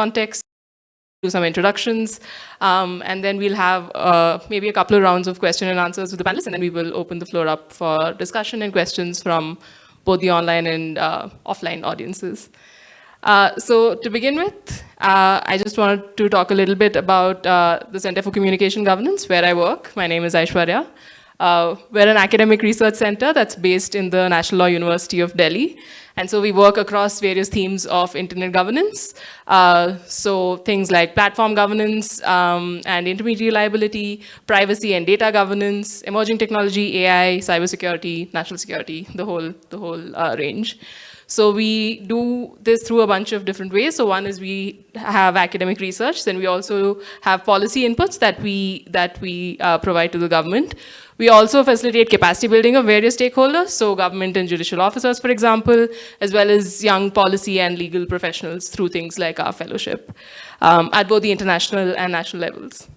context, do some introductions, um, and then we'll have uh, maybe a couple of rounds of question and answers with the panelists, and then we will open the floor up for discussion and questions from both the online and uh, offline audiences. Uh, so to begin with, uh, I just wanted to talk a little bit about uh, the Center for Communication Governance, where I work. My name is Aishwarya. Uh, we're an academic research center that's based in the National Law University of Delhi. And so we work across various themes of internet governance. Uh, so things like platform governance um, and intermediary liability, privacy and data governance, emerging technology, AI, cybersecurity, national security, the whole, the whole uh, range. So we do this through a bunch of different ways. So one is we have academic research, then we also have policy inputs that we, that we uh, provide to the government. We also facilitate capacity building of various stakeholders, so government and judicial officers, for example, as well as young policy and legal professionals through things like our fellowship um, at both the international and national levels.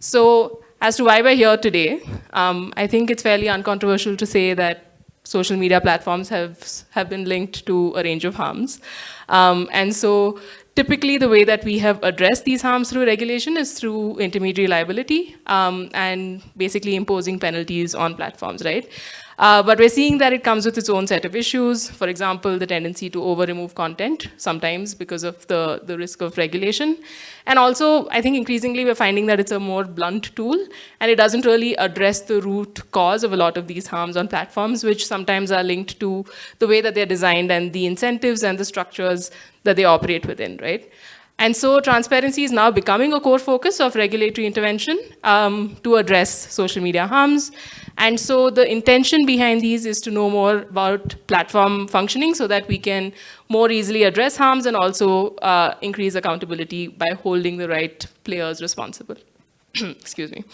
So as to why we're here today, um, I think it's fairly uncontroversial to say that social media platforms have, have been linked to a range of harms. Um, and so typically the way that we have addressed these harms through regulation is through intermediary liability um, and basically imposing penalties on platforms, right? Uh, but we're seeing that it comes with its own set of issues. For example, the tendency to over-remove content, sometimes because of the, the risk of regulation. And also, I think increasingly we're finding that it's a more blunt tool, and it doesn't really address the root cause of a lot of these harms on platforms, which sometimes are linked to the way that they're designed and the incentives and the structures that they operate within, right? And so transparency is now becoming a core focus of regulatory intervention um, to address social media harms. And so the intention behind these is to know more about platform functioning so that we can more easily address harms and also uh, increase accountability by holding the right players responsible. Excuse me.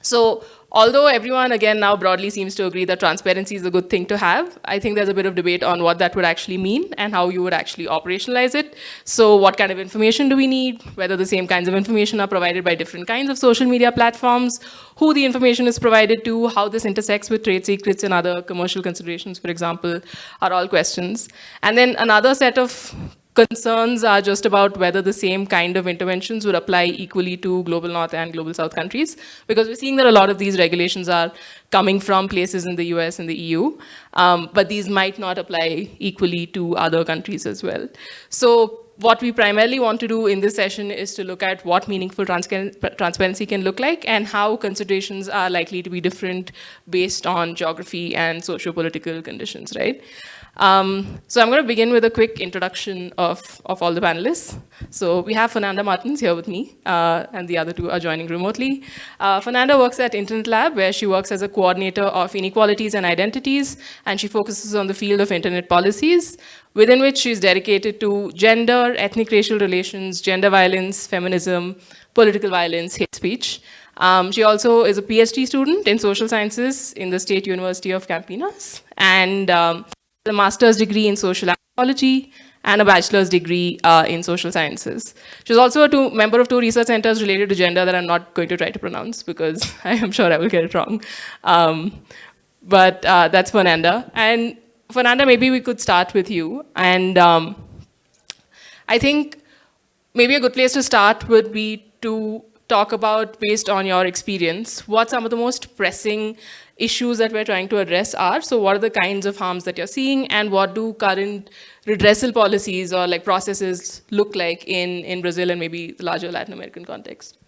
So although everyone, again, now broadly seems to agree that transparency is a good thing to have, I think there's a bit of debate on what that would actually mean and how you would actually operationalize it. So what kind of information do we need, whether the same kinds of information are provided by different kinds of social media platforms, who the information is provided to, how this intersects with trade secrets and other commercial considerations, for example, are all questions. And then another set of concerns are just about whether the same kind of interventions would apply equally to global north and global south countries because we're seeing that a lot of these regulations are coming from places in the US and the EU, um, but these might not apply equally to other countries as well. So what we primarily want to do in this session is to look at what meaningful transparency can look like and how considerations are likely to be different based on geography and socio-political conditions, right? Um, so I'm going to begin with a quick introduction of, of all the panelists. So we have Fernanda Martins here with me, uh, and the other two are joining remotely. Uh, Fernanda works at Internet Lab, where she works as a coordinator of inequalities and identities, and she focuses on the field of internet policies, within which she's dedicated to gender, ethnic racial relations, gender violence, feminism, political violence, hate speech. Um, she also is a PhD student in social sciences in the State University of Campinas, and um, a master's degree in social anthropology and a bachelor's degree uh, in social sciences. She's also a two, member of two research centers related to gender that I'm not going to try to pronounce because I am sure I will get it wrong. Um, but uh, that's Fernanda. And Fernanda, maybe we could start with you. And um, I think maybe a good place to start would be to talk about, based on your experience, what some of the most pressing issues that we're trying to address are. So what are the kinds of harms that you're seeing and what do current redressal policies or like processes look like in, in Brazil and maybe the larger Latin American context?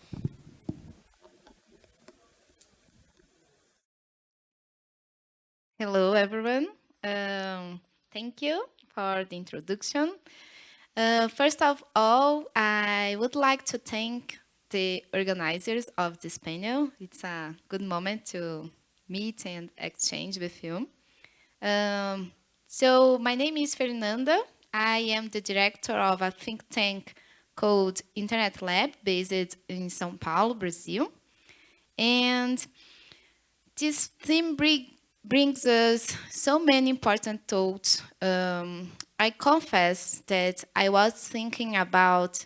Hello, everyone. Um, thank you for the introduction. Uh, first of all, I would like to thank the organizers of this panel. It's a good moment to meet and exchange with you. Um, so my name is Fernanda. I am the director of a think tank called Internet Lab based in São Paulo, Brazil. And this theme bring, brings us so many important thoughts. Um, I confess that I was thinking about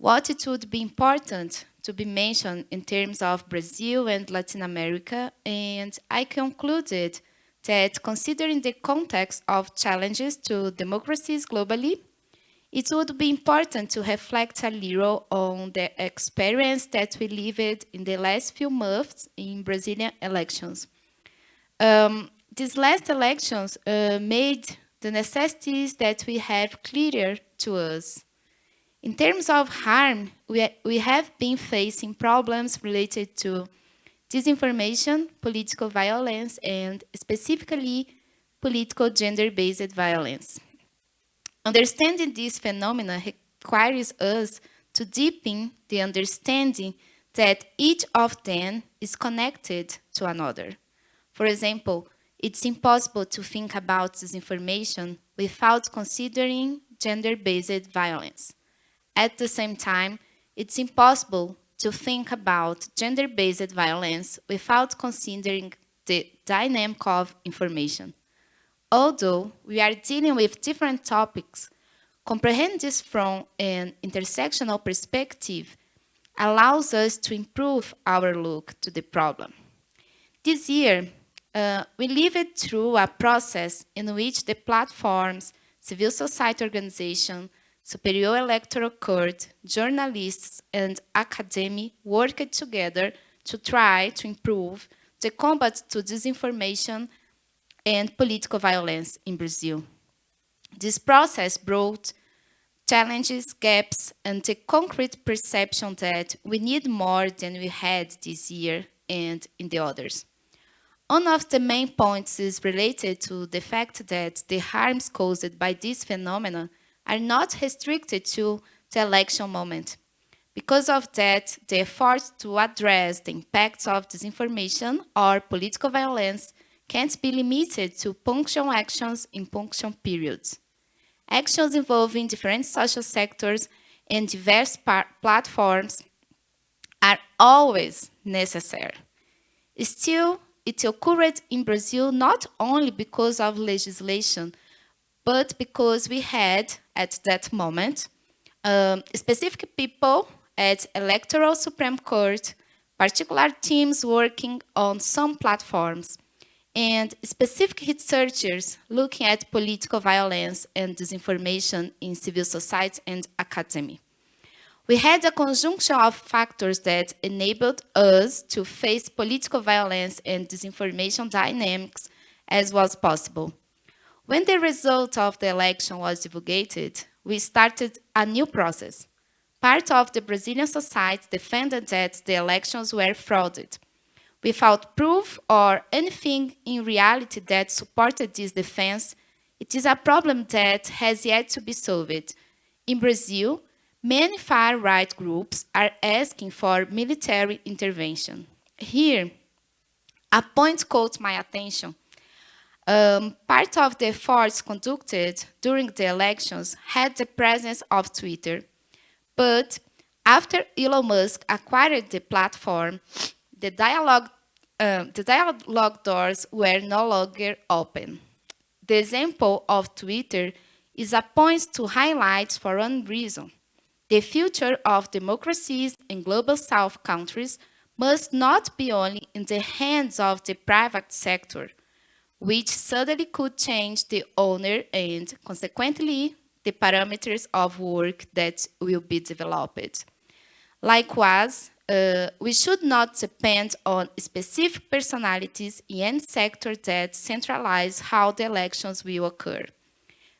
what it would be important to be mentioned in terms of Brazil and Latin America, and I concluded that considering the context of challenges to democracies globally, it would be important to reflect a little on the experience that we lived in the last few months in Brazilian elections. Um, these last elections uh, made the necessities that we have clearer to us. In terms of harm, we, have been facing problems related to disinformation, political violence, and specifically political gender-based violence. Understanding these phenomena requires us to deepen the understanding that each of them is connected to another. For example, it's impossible to think about disinformation without considering gender-based violence. At the same time, it's impossible to think about gender-based violence without considering the dynamic of information. Although we are dealing with different topics, comprehend this from an intersectional perspective allows us to improve our look to the problem. This year, uh, we lived through a process in which the platforms, civil society organization, Superior Electoral Court, journalists, and academy worked together to try to improve the combat to disinformation and political violence in Brazil. This process brought challenges, gaps, and the concrete perception that we need more than we had this year and in the others. One of the main points is related to the fact that the harms caused by this phenomenon are not restricted to the election moment. Because of that, the efforts to address the impacts of disinformation or political violence can't be limited to punctual actions in punctual periods. Actions involving different social sectors and diverse platforms are always necessary. Still, it occurred in Brazil not only because of legislation, but because we had, at that moment, um, specific people at Electoral Supreme Court, particular teams working on some platforms, and specific researchers looking at political violence and disinformation in civil society and academy. We had a conjunction of factors that enabled us to face political violence and disinformation dynamics as was possible. When the result of the election was divulgated, we started a new process. Part of the Brazilian society defended that the elections were frauded, Without proof or anything in reality that supported this defense, it is a problem that has yet to be solved. In Brazil, many far-right groups are asking for military intervention. Here, a point caught my attention. Um, part of the efforts conducted during the elections had the presence of Twitter, but after Elon Musk acquired the platform, the dialogue, uh, the dialogue doors were no longer open. The example of Twitter is a point to highlight for one reason. The future of democracies in global south countries must not be only in the hands of the private sector, which suddenly could change the owner and, consequently, the parameters of work that will be developed. Likewise, uh, we should not depend on specific personalities in sector that centralize how the elections will occur.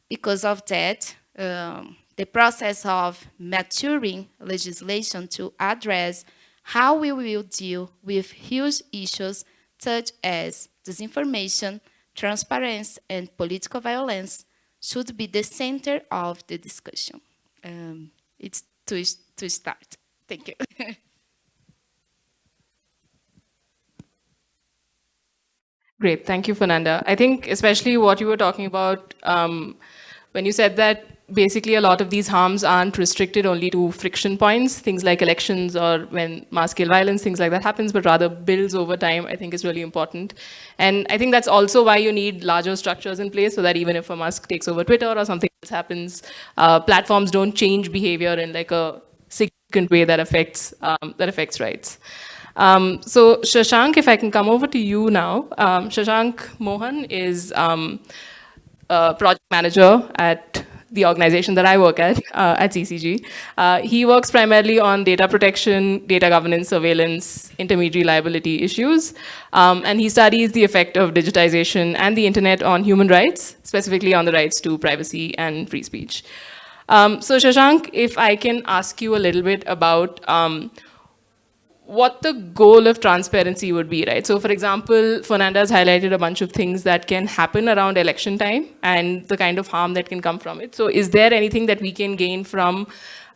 Because of that, um, the process of maturing legislation to address how we will deal with huge issues such as disinformation, transparency, and political violence should be the center of the discussion. Um, it's to, to start. Thank you. Great, thank you, Fernanda. I think especially what you were talking about um, when you said that basically a lot of these harms aren't restricted only to friction points, things like elections or when mass-scale violence, things like that happens, but rather builds over time, I think is really important. And I think that's also why you need larger structures in place so that even if a Musk takes over Twitter or something else happens, uh, platforms don't change behavior in like a significant way that affects, um, that affects rights. Um, so Shashank, if I can come over to you now. Um, Shashank Mohan is um, a project manager at the organization that I work at, uh, at CCG. Uh, he works primarily on data protection, data governance, surveillance, intermediary liability issues. Um, and he studies the effect of digitization and the internet on human rights, specifically on the rights to privacy and free speech. Um, so Shashank, if I can ask you a little bit about um, what the goal of transparency would be, right? So for example, Fernanda has highlighted a bunch of things that can happen around election time and the kind of harm that can come from it. So is there anything that we can gain from,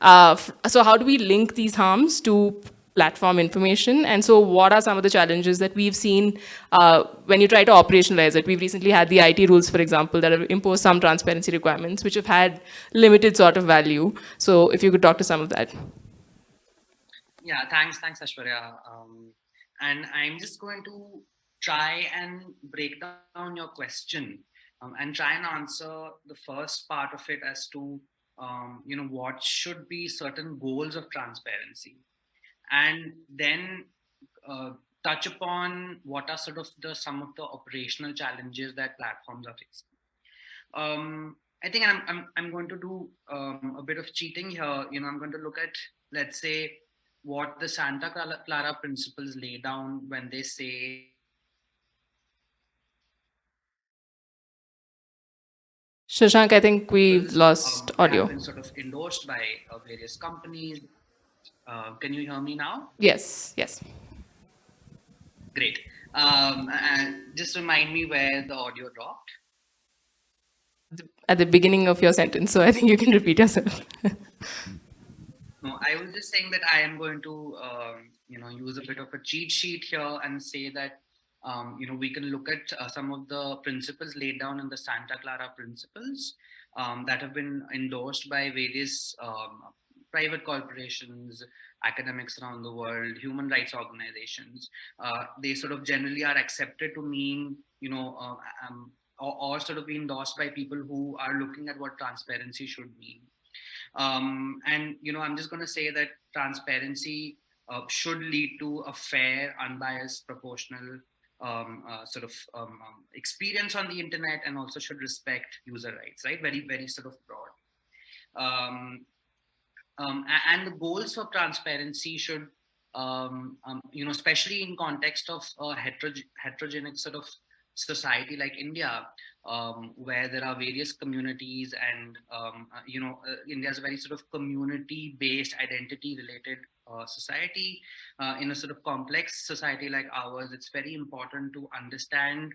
uh, so how do we link these harms to platform information? And so what are some of the challenges that we've seen uh, when you try to operationalize it? We've recently had the IT rules, for example, that have imposed some transparency requirements, which have had limited sort of value. So if you could talk to some of that. Yeah, thanks, thanks, Aishwarya. Um, and I'm just going to try and break down your question um, and try and answer the first part of it as to, um, you know, what should be certain goals of transparency. And then uh, touch upon what are sort of the some of the operational challenges that platforms are facing. Um, I think I'm, I'm, I'm going to do um, a bit of cheating here. You know, I'm going to look at, let's say, what the Santa Clara principles lay down when they say Shashank, I think we've lost um, audio. Been sort of endorsed by uh, various companies. Uh, can you hear me now? Yes, yes. Great. Um, and just remind me where the audio dropped. At the beginning of your sentence, so I think you can repeat yourself. No, I was just saying that I am going to, um, you know, use a bit of a cheat sheet here and say that, um, you know, we can look at uh, some of the principles laid down in the Santa Clara principles um, that have been endorsed by various um, private corporations, academics around the world, human rights organizations. Uh, they sort of generally are accepted to mean, you know, uh, um, or, or sort of be endorsed by people who are looking at what transparency should mean. Um, and, you know, I'm just going to say that transparency uh, should lead to a fair, unbiased, proportional um, uh, sort of um, um, experience on the internet and also should respect user rights, right? Very, very sort of broad. Um, um, and the goals for transparency should, you know, especially in context of a heterogenic sort of society like India, um, where there are various communities and, um, uh, you know, uh, India is a very sort of community-based identity-related uh, society. Uh, in a sort of complex society like ours, it's very important to understand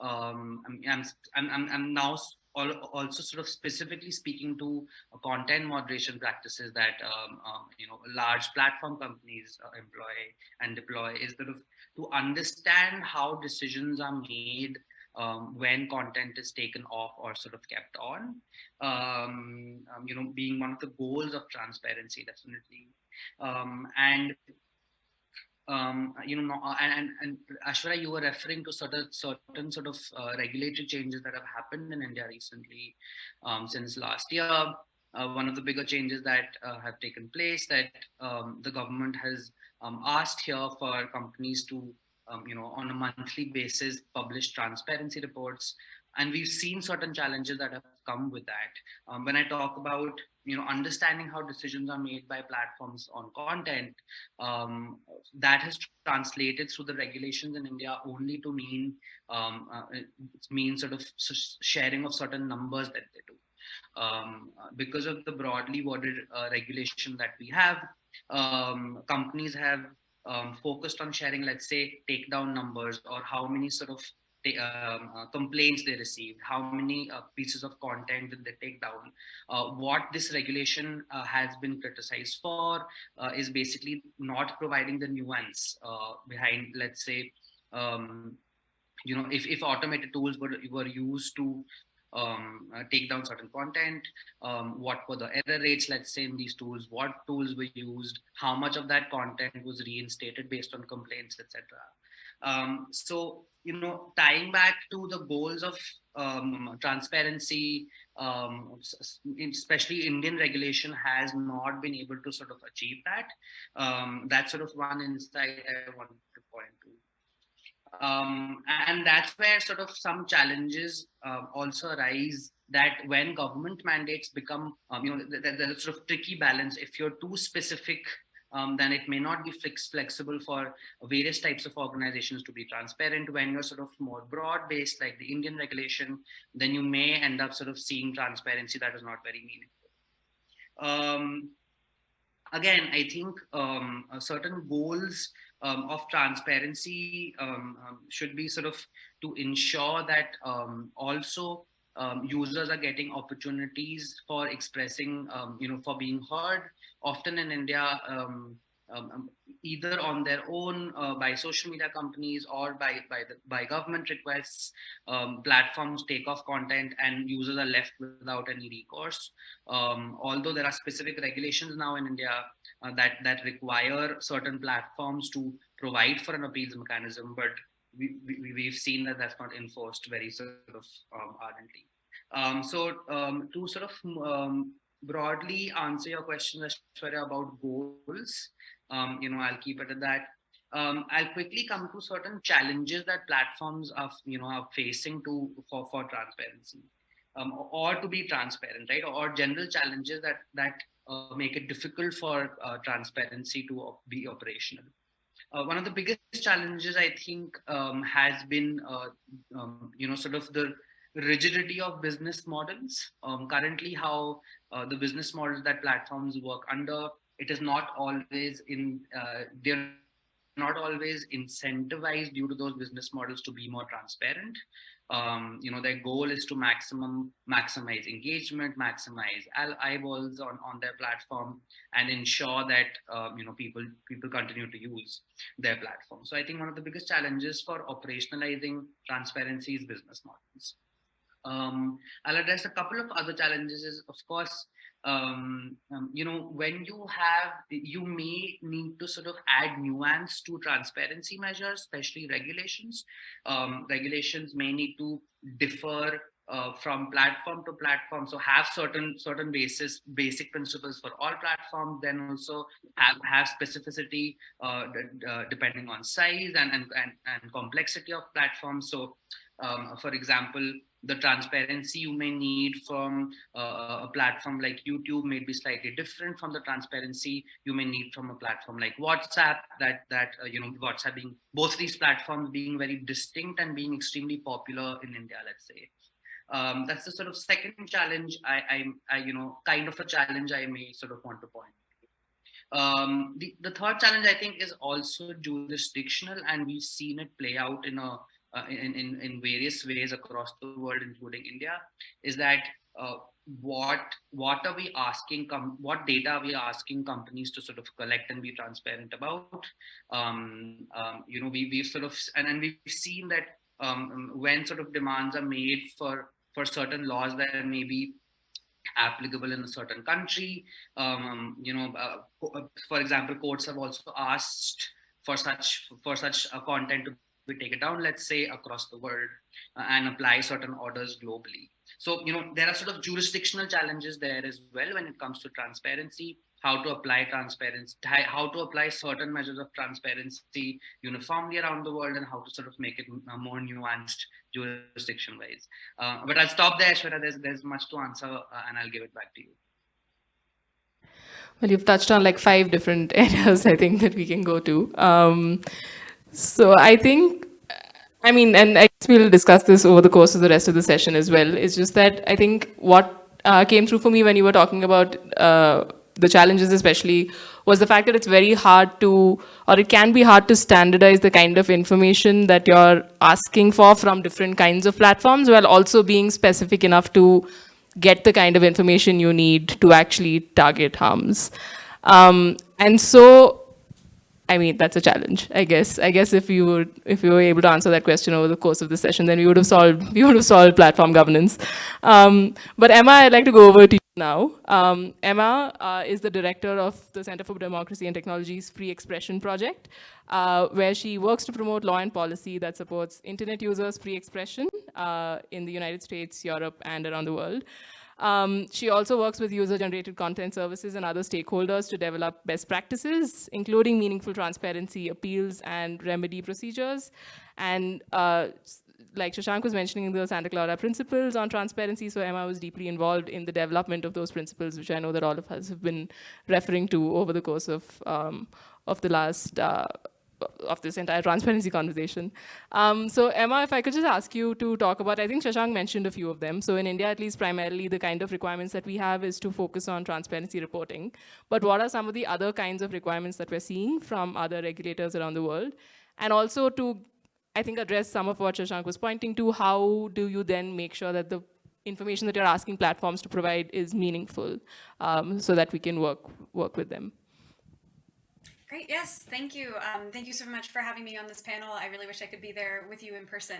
um, I'm, I'm, I'm, I'm now also sort of specifically speaking to content moderation practices that um, um, you know large platform companies uh, employ and deploy is sort of to understand how decisions are made um, when content is taken off or sort of kept on. Um, um, you know, being one of the goals of transparency, definitely. Um, and um, you know, and, and Aishwarya, you were referring to certain, certain sort of uh, regulatory changes that have happened in India recently um, since last year. Uh, one of the bigger changes that uh, have taken place that um, the government has um, asked here for companies to, um, you know, on a monthly basis, publish transparency reports. And we've seen certain challenges that have come with that. Um, when I talk about, you know, understanding how decisions are made by platforms on content, um, that has translated through the regulations in India only to mean, um, uh, it means sort of sharing of certain numbers that they do. Um, because of the broadly worded uh, regulation that we have, um, companies have um, focused on sharing, let's say, takedown numbers or how many sort of um, uh, complaints they received, how many uh, pieces of content did they take down. Uh, what this regulation uh, has been criticized for uh, is basically not providing the nuance uh, behind, let's say, um, you know, if, if automated tools were, were used to um, uh, take down certain content, um, what were the error rates, let's say in these tools, what tools were used, how much of that content was reinstated based on complaints, etc. Um, so, you know, tying back to the goals of um, transparency, um, especially Indian regulation has not been able to sort of achieve that. Um, that's sort of one insight I wanted to point to. Um, and that's where sort of some challenges uh, also arise that when government mandates become, um, you know, there's a sort of tricky balance. If you're too specific, um, then it may not be flex flexible for various types of organizations to be transparent. When you're sort of more broad based, like the Indian regulation, then you may end up sort of seeing transparency that is not very meaningful. Um, again, I think um, certain goals um, of transparency um, um, should be sort of to ensure that um, also um, users are getting opportunities for expressing, um, you know, for being heard. Often in India, either on their own uh, by social media companies or by by the, by government requests, platforms take off content and users are left without any recourse. although there are specific regulations now in India uh, that that require certain platforms to provide for an appeals mechanism, but we, we, we've seen that that's not enforced very sort of um, ardently. Um, so um, to sort of um, broadly answer your question, Aishwarya, about goals, um, you know, I'll keep it at that. Um, I'll quickly come to certain challenges that platforms are, you know, are facing to for, for transparency. Or to be transparent, right? Or general challenges that that uh, make it difficult for uh, transparency to be operational. Uh, one of the biggest challenges I think um, has been, uh, um, you know, sort of the rigidity of business models. Um, currently, how uh, the business models that platforms work under, it is not always in, uh, they're not always incentivized due to those business models to be more transparent um, you know, their goal is to maximum maximize engagement, maximize eyeballs on, on their platform and ensure that, um, you know, people, people continue to use their platform. So I think one of the biggest challenges for operationalizing transparency is business models. Um, I'll address a couple of other challenges is, of course, um, um, you know, when you have, you may need to sort of add nuance to transparency measures, especially regulations. Um, regulations may need to differ uh, from platform to platform. So have certain certain basis basic principles for all platforms. Then also have have specificity uh, uh, depending on size and, and and and complexity of platforms. So, um, for example, the transparency you may need from uh, a platform like YouTube may be slightly different from the transparency you may need from a platform like WhatsApp that that uh, you know WhatsApp being both these platforms being very distinct and being extremely popular in India let's say. Um, that's the sort of second challenge I, I, I you know kind of a challenge I may sort of want to point. Um, the, the third challenge I think is also jurisdictional and we've seen it play out in a uh, in, in, in various ways across the world, including India, is that uh, what what are we asking what data are we asking companies to sort of collect and be transparent about? Um, um, you know we, we've sort of and, and we've seen that um, when sort of demands are made for for certain laws that may be applicable in a certain country um, you know uh, for example courts have also asked for such for such a content to we take it down, let's say across the world uh, and apply certain orders globally. So, you know, there are sort of jurisdictional challenges there as well when it comes to transparency, how to apply transparency, how to apply certain measures of transparency uniformly around the world and how to sort of make it more nuanced jurisdiction wise. Uh, but I'll stop there, Aishwarya. There's, there's much to answer uh, and I'll give it back to you. Well, you've touched on like five different areas, I think, that we can go to. Um, so I think, I mean, and I guess we'll discuss this over the course of the rest of the session as well. It's just that I think what uh, came through for me when you were talking about uh, the challenges especially was the fact that it's very hard to, or it can be hard to standardize the kind of information that you're asking for from different kinds of platforms while also being specific enough to get the kind of information you need to actually target harms. Um, and so I mean, that's a challenge, I guess. I guess if you would, if you were able to answer that question over the course of the session, then we would have solved, we would have solved platform governance. Um, but Emma, I'd like to go over to you now. Um, Emma uh, is the director of the Center for Democracy and Technology's Free Expression Project, uh, where she works to promote law and policy that supports internet users' free expression uh, in the United States, Europe, and around the world. Um, she also works with user-generated content services and other stakeholders to develop best practices, including meaningful transparency, appeals, and remedy procedures. And uh, like Shashank was mentioning the Santa Clara principles on transparency, so Emma was deeply involved in the development of those principles, which I know that all of us have been referring to over the course of, um, of the last uh, of this entire transparency conversation. Um, so Emma, if I could just ask you to talk about, I think Shashank mentioned a few of them. So in India, at least primarily, the kind of requirements that we have is to focus on transparency reporting. But what are some of the other kinds of requirements that we're seeing from other regulators around the world? And also to I think, address some of what Shashank was pointing to. How do you then make sure that the information that you're asking platforms to provide is meaningful um, so that we can work, work with them? Great. Yes. Thank you. Um, thank you so much for having me on this panel. I really wish I could be there with you in person.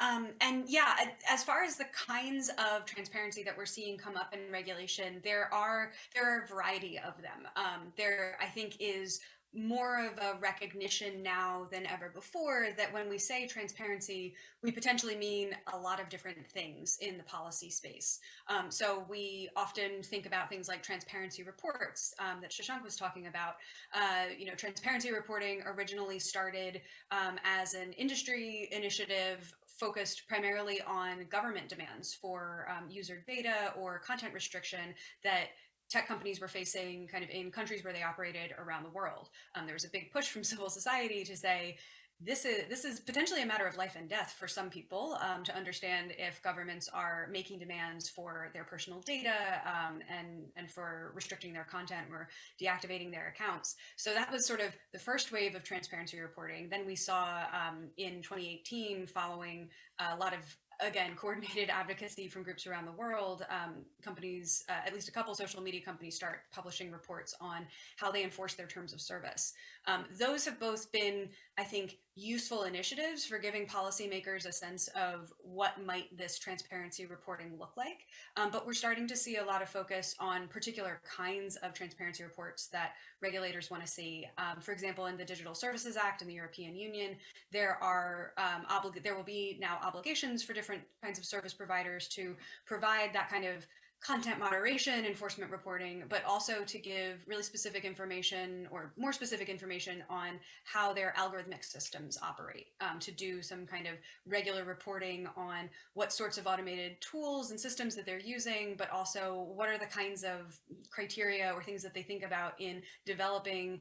Um, and yeah, as far as the kinds of transparency that we're seeing come up in regulation, there are there are a variety of them. Um, there, I think, is more of a recognition now than ever before that when we say transparency, we potentially mean a lot of different things in the policy space. Um, so we often think about things like transparency reports um, that Shashank was talking about. Uh, you know, transparency reporting originally started um, as an industry initiative focused primarily on government demands for um, user data or content restriction that tech companies were facing kind of in countries where they operated around the world. Um, there was a big push from civil society to say, this is this is potentially a matter of life and death for some people um, to understand if governments are making demands for their personal data um, and and for restricting their content or deactivating their accounts. So that was sort of the first wave of transparency reporting. Then we saw um, in 2018, following a lot of again, coordinated advocacy from groups around the world, um, companies, uh, at least a couple social media companies start publishing reports on how they enforce their terms of service. Um, those have both been, I think, useful initiatives for giving policymakers a sense of what might this transparency reporting look like. Um, but we're starting to see a lot of focus on particular kinds of transparency reports that regulators want to see. Um, for example, in the Digital Services Act in the European Union, there are um, there will be now obligations for different kinds of service providers to provide that kind of content moderation, enforcement reporting, but also to give really specific information or more specific information on how their algorithmic systems operate, um, to do some kind of regular reporting on what sorts of automated tools and systems that they're using, but also what are the kinds of criteria or things that they think about in developing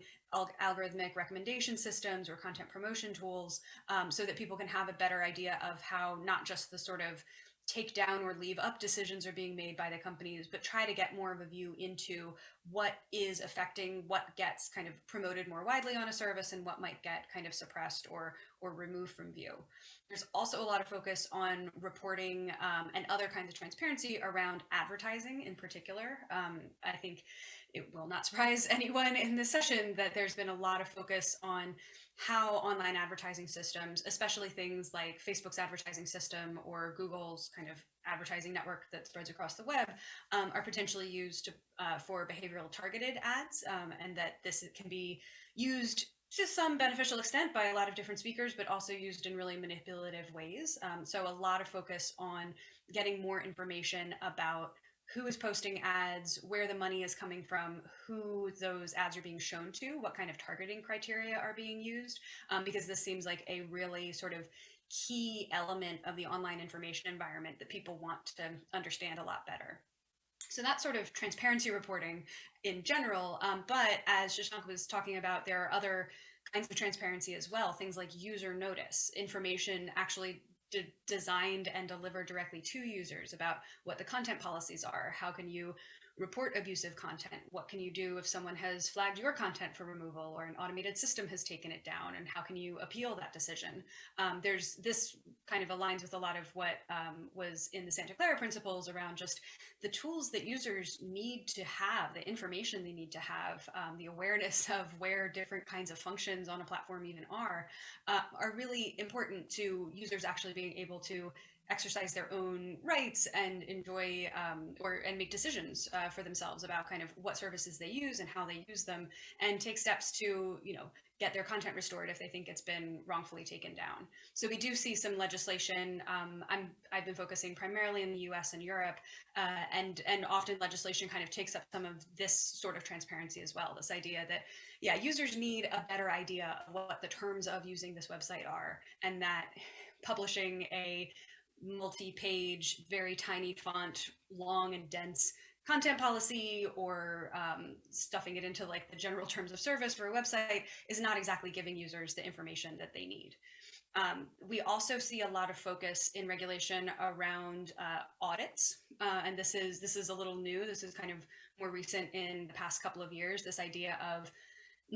algorithmic recommendation systems or content promotion tools um, so that people can have a better idea of how not just the sort of take down or leave up decisions are being made by the companies, but try to get more of a view into what is affecting what gets kind of promoted more widely on a service and what might get kind of suppressed or or removed from view. There's also a lot of focus on reporting um, and other kinds of transparency around advertising in particular. Um, I think it will not surprise anyone in this session that there's been a lot of focus on how online advertising systems, especially things like Facebook's advertising system or Google's kind of advertising network that spreads across the web, um, are potentially used to, uh, for behavioral targeted ads, um, and that this can be used to some beneficial extent by a lot of different speakers, but also used in really manipulative ways. Um, so a lot of focus on getting more information about who is posting ads, where the money is coming from, who those ads are being shown to, what kind of targeting criteria are being used, um, because this seems like a really sort of key element of the online information environment that people want to understand a lot better. So that's sort of transparency reporting in general. Um, but as Shashank was talking about, there are other kinds of transparency as well, things like user notice, information actually de designed and delivered directly to users about what the content policies are. How can you report abusive content? What can you do if someone has flagged your content for removal or an automated system has taken it down? And how can you appeal that decision? Um, there's this kind of aligns with a lot of what um, was in the Santa Clara principles around just the tools that users need to have, the information they need to have, um, the awareness of where different kinds of functions on a platform even are, uh, are really important to users actually being able to exercise their own rights and enjoy um, or and make decisions uh, for themselves about kind of what services they use and how they use them and take steps to you know get their content restored if they think it's been wrongfully taken down. So we do see some legislation. Um, I'm I've been focusing primarily in the U.S. and Europe, uh, and and often legislation kind of takes up some of this sort of transparency as well. This idea that yeah, users need a better idea of what the terms of using this website are, and that publishing a multi-page, very tiny font, long and dense content policy or um, stuffing it into like the general terms of service for a website is not exactly giving users the information that they need. Um, we also see a lot of focus in regulation around uh, audits, uh, and this is this is a little new. This is kind of more recent in the past couple of years. This idea of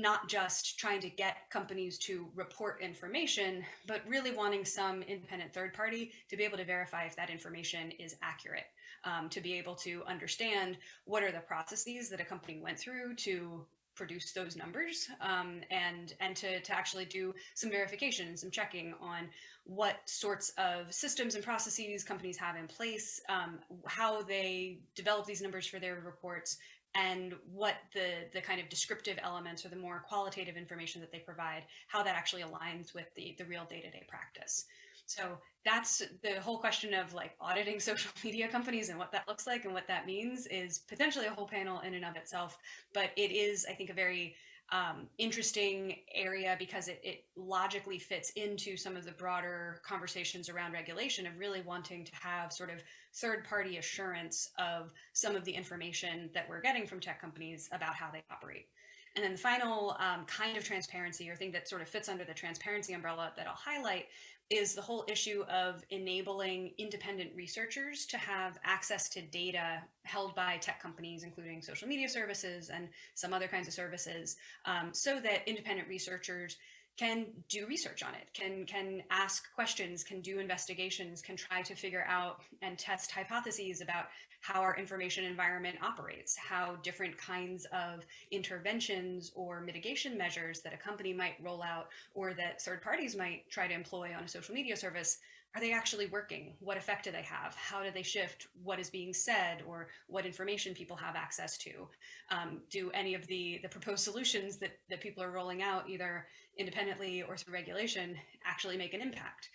not just trying to get companies to report information, but really wanting some independent third party to be able to verify if that information is accurate, um, to be able to understand what are the processes that a company went through to produce those numbers um, and and to, to actually do some verification some checking on what sorts of systems and processes companies have in place um, how they develop these numbers for their reports and what the the kind of descriptive elements or the more qualitative information that they provide, how that actually aligns with the the real day-to-day practice. So that's the whole question of like auditing social media companies and what that looks like and what that means is potentially a whole panel in and of itself. But it is, I think, a very um, interesting area because it, it logically fits into some of the broader conversations around regulation of really wanting to have sort of third party assurance of some of the information that we're getting from tech companies about how they operate. And then the final um, kind of transparency or thing that sort of fits under the transparency umbrella that I'll highlight is the whole issue of enabling independent researchers to have access to data held by tech companies, including social media services and some other kinds of services, um, so that independent researchers can do research on it, can can ask questions, can do investigations, can try to figure out and test hypotheses about how our information environment operates, how different kinds of interventions or mitigation measures that a company might roll out or that third parties might try to employ on a social media service are they actually working? What effect do they have? How do they shift what is being said or what information people have access to? Um, do any of the, the proposed solutions that, that people are rolling out, either independently or through regulation, actually make an impact?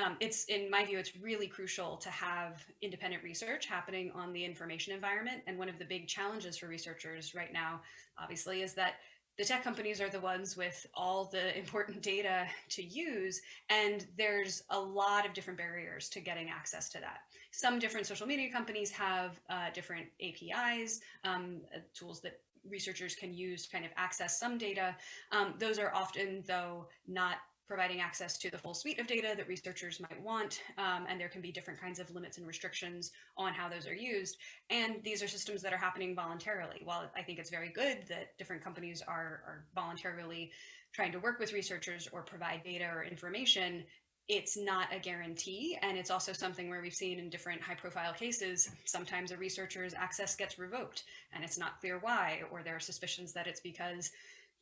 Um, it's, in my view, it's really crucial to have independent research happening on the information environment. And one of the big challenges for researchers right now, obviously, is that the tech companies are the ones with all the important data to use and there's a lot of different barriers to getting access to that. Some different social media companies have uh, different APIs um, uh, tools that researchers can use to kind of access some data. Um, those are often though not providing access to the full suite of data that researchers might want, um, and there can be different kinds of limits and restrictions on how those are used. And these are systems that are happening voluntarily. While I think it's very good that different companies are, are voluntarily trying to work with researchers or provide data or information, it's not a guarantee. And it's also something where we've seen in different high profile cases, sometimes a researcher's access gets revoked and it's not clear why, or there are suspicions that it's because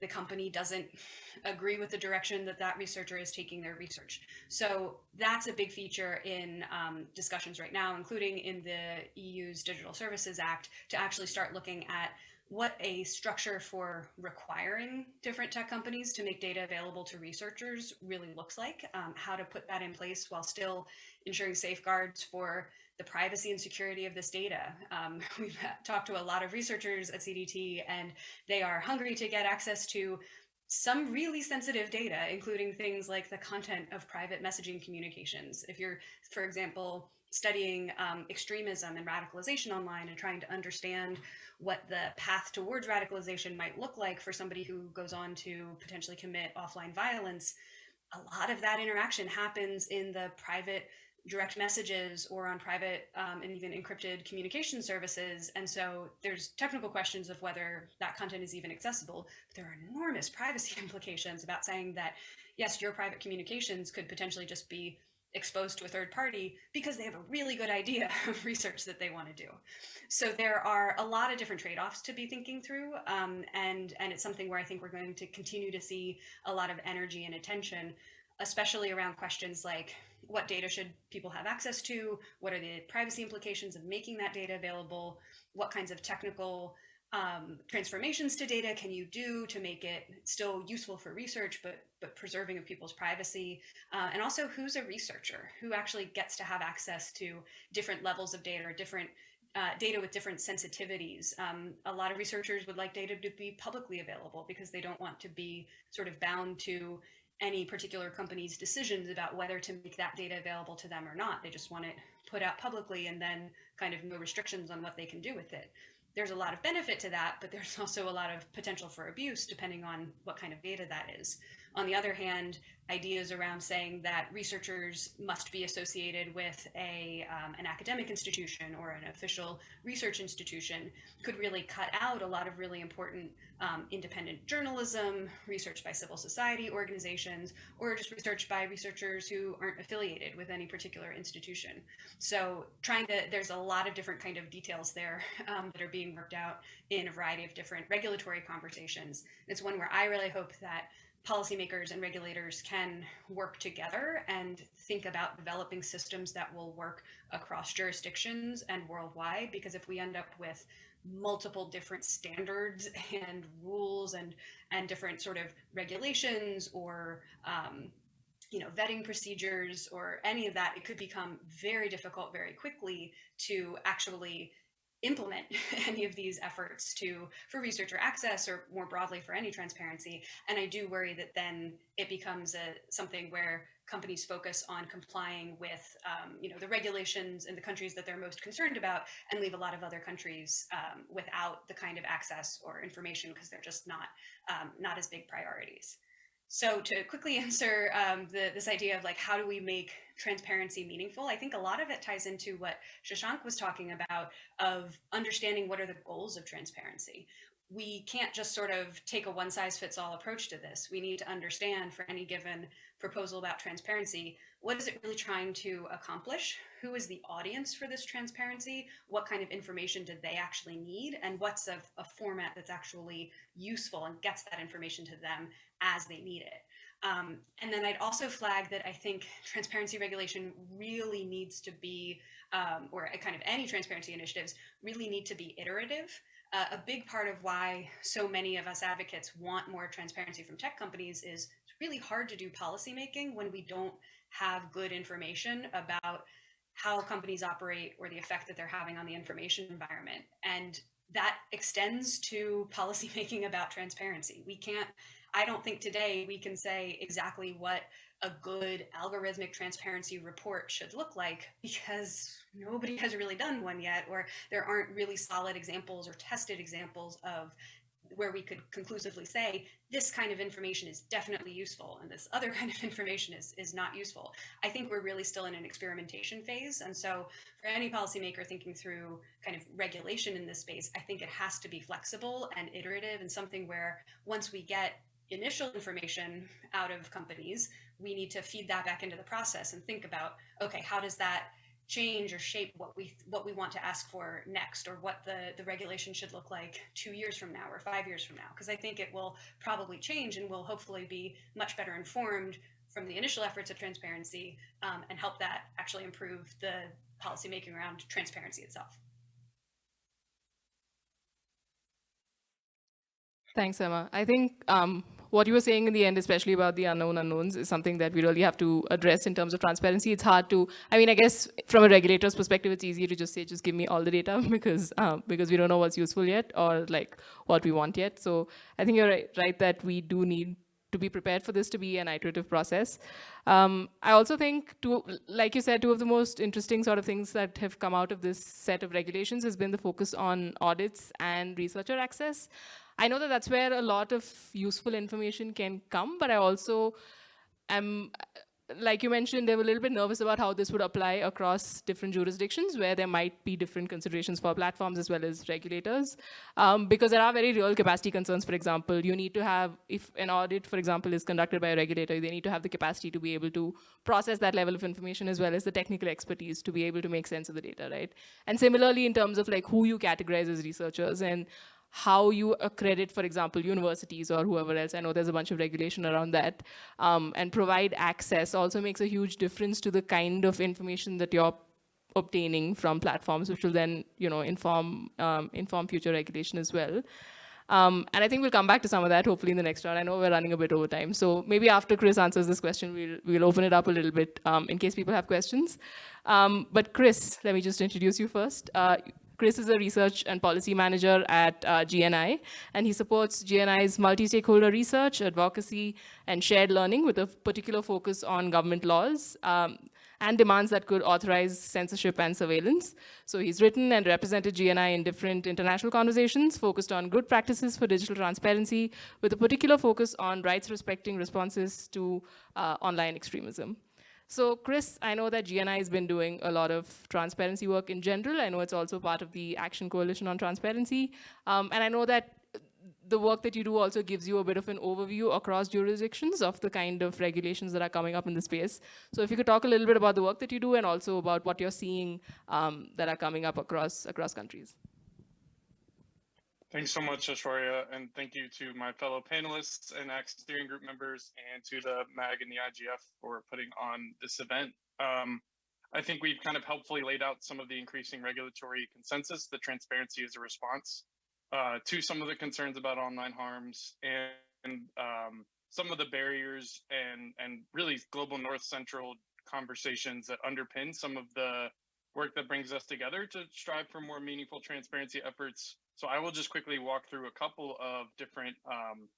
the company doesn't agree with the direction that that researcher is taking their research. So that's a big feature in um, discussions right now, including in the EU's Digital Services Act, to actually start looking at what a structure for requiring different tech companies to make data available to researchers really looks like, um, how to put that in place while still ensuring safeguards for the privacy and security of this data. Um, we've talked to a lot of researchers at CDT and they are hungry to get access to some really sensitive data, including things like the content of private messaging communications. If you're, for example, studying um, extremism and radicalization online and trying to understand what the path towards radicalization might look like for somebody who goes on to potentially commit offline violence, a lot of that interaction happens in the private direct messages or on private um, and even encrypted communication services. And so there's technical questions of whether that content is even accessible. But there are enormous privacy implications about saying that, yes, your private communications could potentially just be exposed to a third party because they have a really good idea of research that they want to do. So there are a lot of different trade-offs to be thinking through. Um, and, and it's something where I think we're going to continue to see a lot of energy and attention, especially around questions like what data should people have access to? What are the privacy implications of making that data available? What kinds of technical um, transformations to data can you do to make it still useful for research, but but preserving of people's privacy? Uh, and also, who's a researcher? Who actually gets to have access to different levels of data or different uh, data with different sensitivities. Um, a lot of researchers would like data to be publicly available because they don't want to be sort of bound to any particular company's decisions about whether to make that data available to them or not. They just want it put out publicly and then kind of no restrictions on what they can do with it there's a lot of benefit to that, but there's also a lot of potential for abuse depending on what kind of data that is. On the other hand, ideas around saying that researchers must be associated with a, um, an academic institution or an official research institution could really cut out a lot of really important um, independent journalism, research by civil society organizations, or just research by researchers who aren't affiliated with any particular institution. So trying to, there's a lot of different kind of details there um, that are being worked out in a variety of different regulatory conversations. It's one where I really hope that policymakers and regulators can work together and think about developing systems that will work across jurisdictions and worldwide. Because if we end up with multiple different standards and rules and and different sort of regulations or um, you know vetting procedures or any of that, it could become very difficult very quickly to actually implement any of these efforts to for researcher access or more broadly for any transparency. And i do worry that then it becomes a something where companies focus on complying with um, you know the regulations in the countries that they're most concerned about and leave a lot of other countries um, without the kind of access or information because they're just not um, not as big priorities so to quickly answer um, the, this idea of like, how do we make transparency meaningful? I think a lot of it ties into what Shashank was talking about of understanding what are the goals of transparency. We can't just sort of take a one size fits all approach to this. We need to understand for any given proposal about transparency, what is it really trying to accomplish? Who is the audience for this transparency? What kind of information do they actually need? And what's a, a format that's actually useful and gets that information to them as they need it? Um, and then I'd also flag that I think transparency regulation really needs to be, um, or kind of any transparency initiatives really need to be iterative. Uh, a big part of why so many of us advocates want more transparency from tech companies is really hard to do policymaking when we don't have good information about how companies operate or the effect that they're having on the information environment. And that extends to policymaking about transparency. We can't, I don't think today we can say exactly what a good algorithmic transparency report should look like because nobody has really done one yet, or there aren't really solid examples or tested examples of where we could conclusively say this kind of information is definitely useful and this other kind of information is, is not useful. I think we're really still in an experimentation phase. And so for any policymaker thinking through kind of regulation in this space, I think it has to be flexible and iterative and something where once we get initial information out of companies, we need to feed that back into the process and think about, okay, how does that change or shape what we what we want to ask for next or what the the regulation should look like two years from now or five years from now because i think it will probably change and will hopefully be much better informed from the initial efforts of transparency um, and help that actually improve the policymaking around transparency itself Thanks, Emma. I think um, what you were saying in the end, especially about the unknown unknowns, is something that we really have to address in terms of transparency. It's hard to, I mean, I guess from a regulator's perspective, it's easy to just say, just give me all the data because um, because we don't know what's useful yet or like what we want yet. So I think you're right, right that we do need to be prepared for this to be an iterative process. Um, I also think, two, like you said, two of the most interesting sort of things that have come out of this set of regulations has been the focus on audits and researcher access. I know that that's where a lot of useful information can come, but I also am, like you mentioned, they were a little bit nervous about how this would apply across different jurisdictions where there might be different considerations for platforms as well as regulators. Um, because there are very real capacity concerns, for example, you need to have, if an audit, for example, is conducted by a regulator, they need to have the capacity to be able to process that level of information as well as the technical expertise to be able to make sense of the data, right? And similarly, in terms of like who you categorize as researchers and how you accredit, for example, universities or whoever else, I know there's a bunch of regulation around that, um, and provide access also makes a huge difference to the kind of information that you're obtaining from platforms, which will then, you know, inform um, inform future regulation as well. Um, and I think we'll come back to some of that hopefully in the next round. I know we're running a bit over time. So maybe after Chris answers this question, we'll, we'll open it up a little bit um, in case people have questions. Um, but Chris, let me just introduce you first. Uh, Chris is a research and policy manager at uh, GNI, and he supports GNI's multi-stakeholder research, advocacy, and shared learning with a particular focus on government laws. Um, and demands that could authorize censorship and surveillance. So he's written and represented GNI in different international conversations focused on good practices for digital transparency with a particular focus on rights respecting responses to uh, online extremism. So Chris, I know that GNI has been doing a lot of transparency work in general. I know it's also part of the Action Coalition on Transparency. Um, and I know that the work that you do also gives you a bit of an overview across jurisdictions of the kind of regulations that are coming up in the space. So if you could talk a little bit about the work that you do and also about what you're seeing um, that are coming up across across countries. Thanks so much, Aishwarya, and thank you to my fellow panelists and ACT steering group members and to the MAG and the IGF for putting on this event. Um, I think we've kind of helpfully laid out some of the increasing regulatory consensus that transparency is a response uh, to some of the concerns about online harms and um, some of the barriers and and really global north central conversations that underpin some of the work that brings us together to strive for more meaningful transparency efforts. So I will just quickly walk through a couple of different um,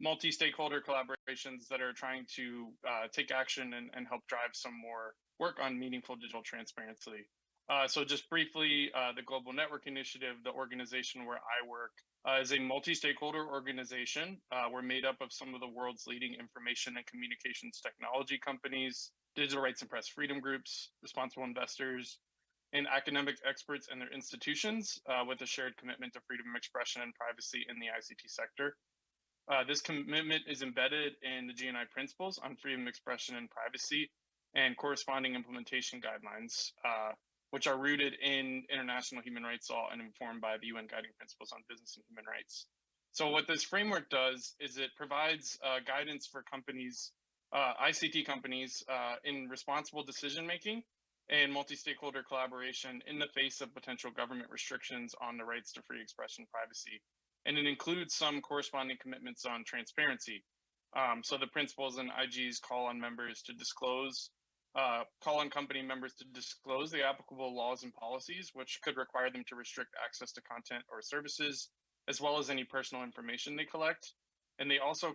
multi-stakeholder collaborations that are trying to uh, take action and, and help drive some more work on meaningful digital transparency. Uh, so just briefly, uh, the Global Network Initiative, the organization where I work, uh, is a multi-stakeholder organization. Uh, we're made up of some of the world's leading information and communications technology companies, digital rights and press freedom groups, responsible investors, and academic experts and their institutions uh, with a shared commitment to freedom of expression and privacy in the ICT sector. Uh, this commitment is embedded in the GNI principles on freedom of expression and privacy and corresponding implementation guidelines which are rooted in international human rights law and informed by the UN Guiding Principles on Business and Human Rights. So what this framework does is it provides uh, guidance for companies, uh, ICT companies, uh, in responsible decision making and multi-stakeholder collaboration in the face of potential government restrictions on the rights to free expression privacy. And it includes some corresponding commitments on transparency. Um, so the principles and IGs call on members to disclose uh, call on company members to disclose the applicable laws and policies, which could require them to restrict access to content or services, as well as any personal information they collect. And they also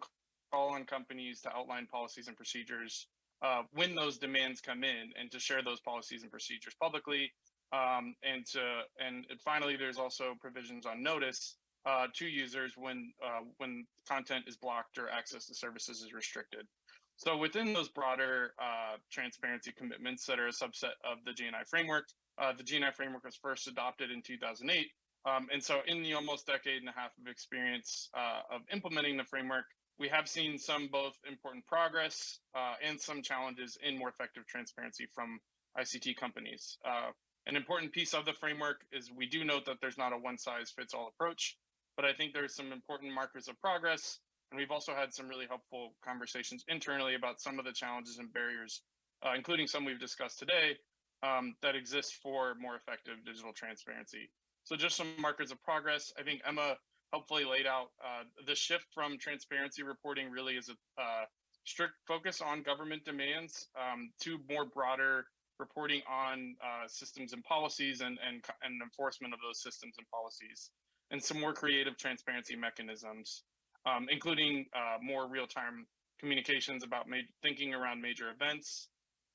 call on companies to outline policies and procedures uh, when those demands come in and to share those policies and procedures publicly. Um, and to and finally, there's also provisions on notice uh, to users when uh, when content is blocked or access to services is restricted. So within those broader uh, transparency commitments that are a subset of the GNI framework, uh, the GNI framework was first adopted in 2008. Um, and so in the almost decade and a half of experience uh, of implementing the framework, we have seen some both important progress uh, and some challenges in more effective transparency from ICT companies. Uh, an important piece of the framework is we do note that there's not a one size fits all approach, but I think there's some important markers of progress and we've also had some really helpful conversations internally about some of the challenges and barriers, uh, including some we've discussed today, um, that exist for more effective digital transparency. So just some markers of progress. I think Emma helpfully laid out uh, the shift from transparency reporting really is a uh, strict focus on government demands um, to more broader reporting on uh, systems and policies and, and, and enforcement of those systems and policies and some more creative transparency mechanisms um, including uh, more real-time communications about thinking around major events.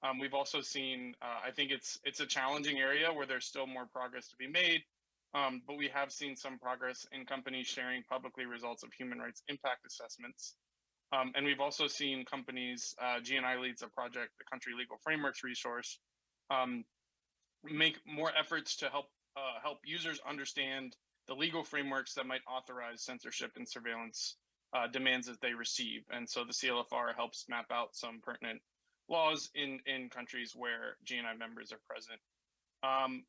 Um, we've also seen, uh, I think it's it's a challenging area where there's still more progress to be made, um, but we have seen some progress in companies sharing publicly results of human rights impact assessments. Um, and we've also seen companies, uh, GNI leads a project, the Country Legal Frameworks resource, um, make more efforts to help uh, help users understand the legal frameworks that might authorize censorship and surveillance uh, demands that they receive. And so the CLFR helps map out some pertinent laws in, in countries where GNI members are present. Um,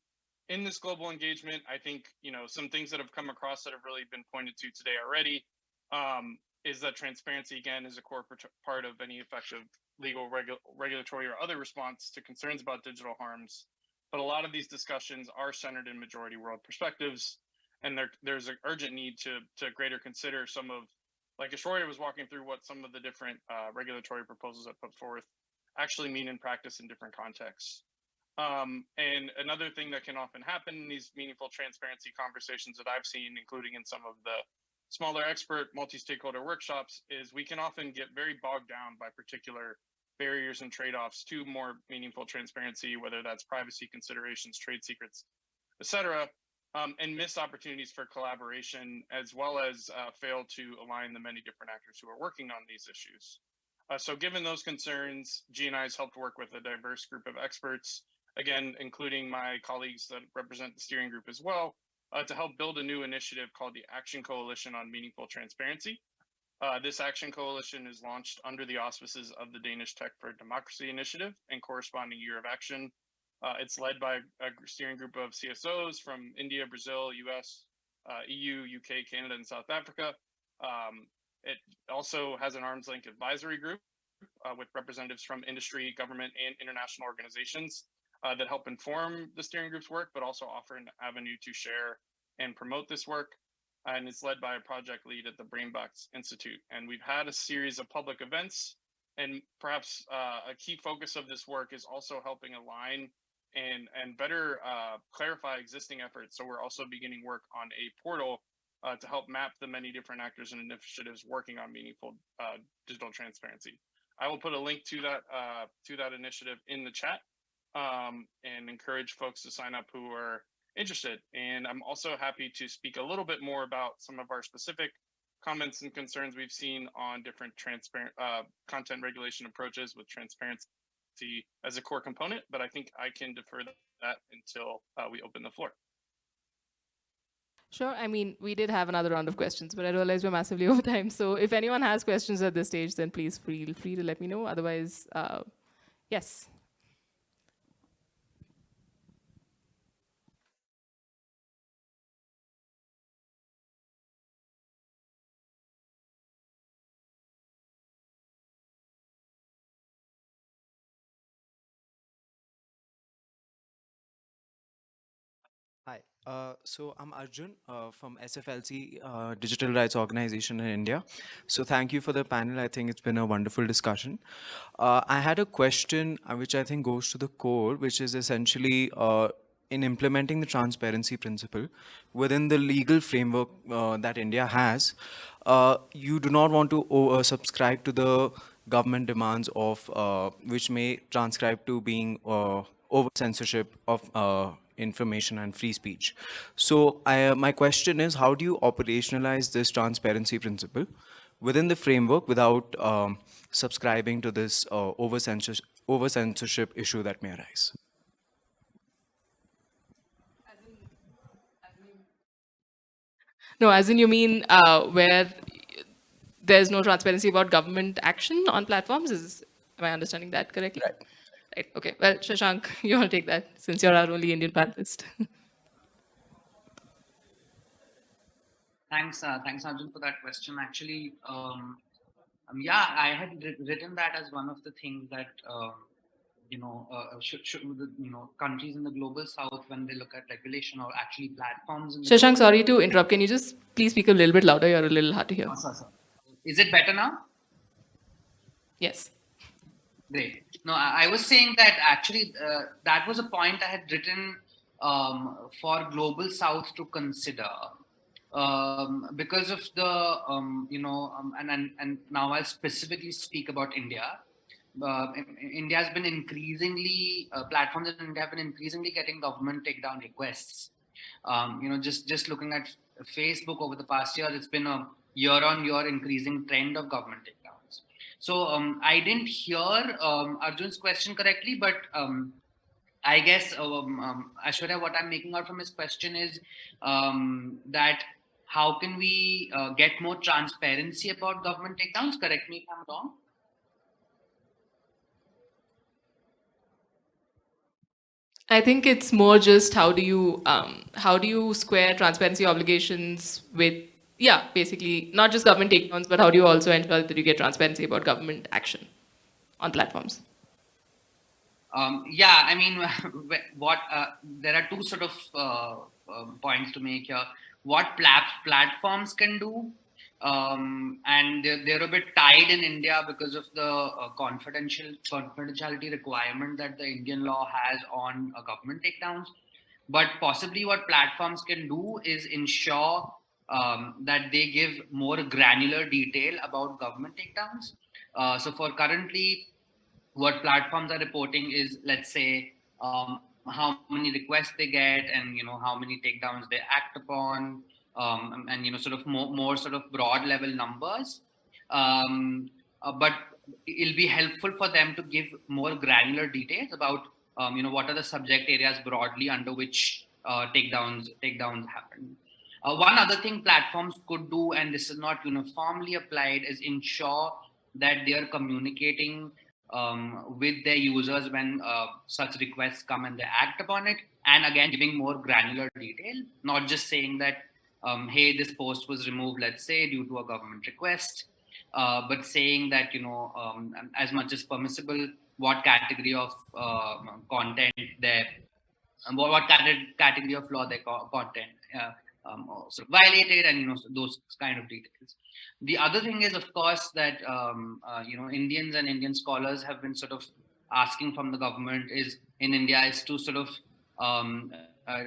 in this global engagement, I think you know some things that have come across that have really been pointed to today already um, is that transparency again is a core part of any effective legal, regu regulatory, or other response to concerns about digital harms. but a lot of these discussions are centered in majority world perspectives, and there, there's an urgent need to to greater consider some of, like Aishwarya was walking through what some of the different uh, regulatory proposals that put forth actually mean in practice in different contexts. Um, and another thing that can often happen in these meaningful transparency conversations that I've seen, including in some of the smaller expert multi-stakeholder workshops, is we can often get very bogged down by particular barriers and trade-offs to more meaningful transparency, whether that's privacy considerations, trade secrets, et cetera, um, and miss opportunities for collaboration, as well as uh, fail to align the many different actors who are working on these issues. Uh, so given those concerns, GNI has helped work with a diverse group of experts, again, including my colleagues that represent the steering group as well, uh, to help build a new initiative called the Action Coalition on Meaningful Transparency. Uh, this action coalition is launched under the auspices of the Danish Tech for Democracy Initiative and corresponding year of action. Uh, it's led by a steering group of CSOs from India, Brazil, US, uh, EU, UK, Canada, and South Africa. Um, it also has an arm's length advisory group uh, with representatives from industry, government, and international organizations uh, that help inform the steering group's work, but also offer an avenue to share and promote this work and it's led by a project lead at the Brainbox Institute. And we've had a series of public events, and perhaps uh, a key focus of this work is also helping align and and better uh, clarify existing efforts. So we're also beginning work on a portal uh, to help map the many different actors and initiatives working on meaningful uh, digital transparency. I will put a link to that uh, to that initiative in the chat um, and encourage folks to sign up who are interested. And I'm also happy to speak a little bit more about some of our specific comments and concerns we've seen on different transparent uh, content regulation approaches with transparency as a core component, but I think I can defer that until uh, we open the floor. Sure. I mean, we did have another round of questions, but I realize we're massively over time. So if anyone has questions at this stage, then please feel free to let me know. Otherwise, uh, yes. Hi, uh, so I'm Arjun uh, from SFLC uh, Digital Rights Organization in India. So thank you for the panel. I think it's been a wonderful discussion. Uh, I had a question uh, which I think goes to the core, which is essentially uh, in implementing the transparency principle within the legal framework that India has, you do not want to subscribe to the government demands of which may transcribe to being over censorship of information and free speech. So I, uh, my question is, how do you operationalize this transparency principle within the framework without um, subscribing to this uh, over, censorship, over censorship issue that may arise? No, as in you mean uh, where there's no transparency about government action on platforms? Is am I understanding that correctly? Right. Right. Okay. Well, Shashank, you want to take that since you're our only Indian panelist. thanks, uh, thanks, Arjun, for that question. Actually, um, um, yeah, I had written that as one of the things that uh, you know uh, should, should you know countries in the global south when they look at regulation or actually platforms. Shashank, sorry to interrupt. Can you just please speak a little bit louder? You're a little hard to hear. Oh, sorry, sorry. Is it better now? Yes. Great. No, I, was saying that actually uh, that was a point I had written um, for Global South to consider. Um, because of the, um, you know, um, and, and, and now I'll specifically speak about India. Uh, India has been increasingly, uh, platforms in India have been increasingly getting government takedown requests. Um, you know, just, just looking at Facebook over the past year, it's been a year on year increasing trend of government takedown. So um, I didn't hear um, Arjun's question correctly, but um, I guess um, um, Aishwarya, what I'm making out from his question is um, that how can we uh, get more transparency about government takedowns? Correct me if I'm wrong. I think it's more just how do you how do you square transparency obligations with yeah, basically not just government takedowns, but how do you also ensure that you get transparency about government action on platforms? Um, yeah, I mean, what uh, there are two sort of uh, uh, points to make here. What plat platforms can do, um, and they're, they're a bit tied in India because of the uh, confidential confidentiality requirement that the Indian law has on uh, government takedowns. But possibly, what platforms can do is ensure um, that they give more granular detail about government takedowns. Uh, so, for currently, what platforms are reporting is, let's say, um, how many requests they get, and you know how many takedowns they act upon, um, and you know sort of more, more sort of broad level numbers. Um, uh, but it'll be helpful for them to give more granular details about um, you know what are the subject areas broadly under which uh, takedowns takedowns happen. Uh, one other thing platforms could do, and this is not uniformly applied, is ensure that they are communicating um, with their users when uh, such requests come and they act upon it. And again, giving more granular detail, not just saying that, um, hey, this post was removed, let's say, due to a government request, uh, but saying that, you know, um, as much as permissible, what category of uh, content what category of law their content uh, um, of violated and, you know, those kind of details. The other thing is, of course, that um, uh, you know Indians and Indian scholars have been sort of asking from the government is in India is to sort of um, uh,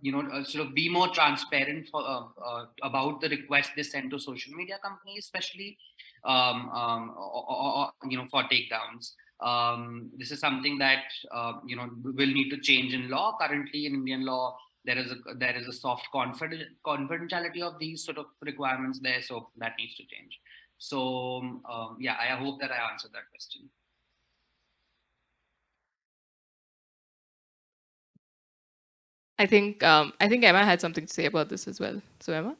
you know uh, sort of be more transparent for, uh, uh, about the requests they send to social media companies, especially um, um or, or, you know for takedowns. Um, this is something that uh, you know will need to change in law. Currently, in Indian law, there is a there is a soft confidentiality of these sort of requirements there so that needs to change. So um, yeah i hope that i answered that question. I think um, i think emma had something to say about this as well. So emma?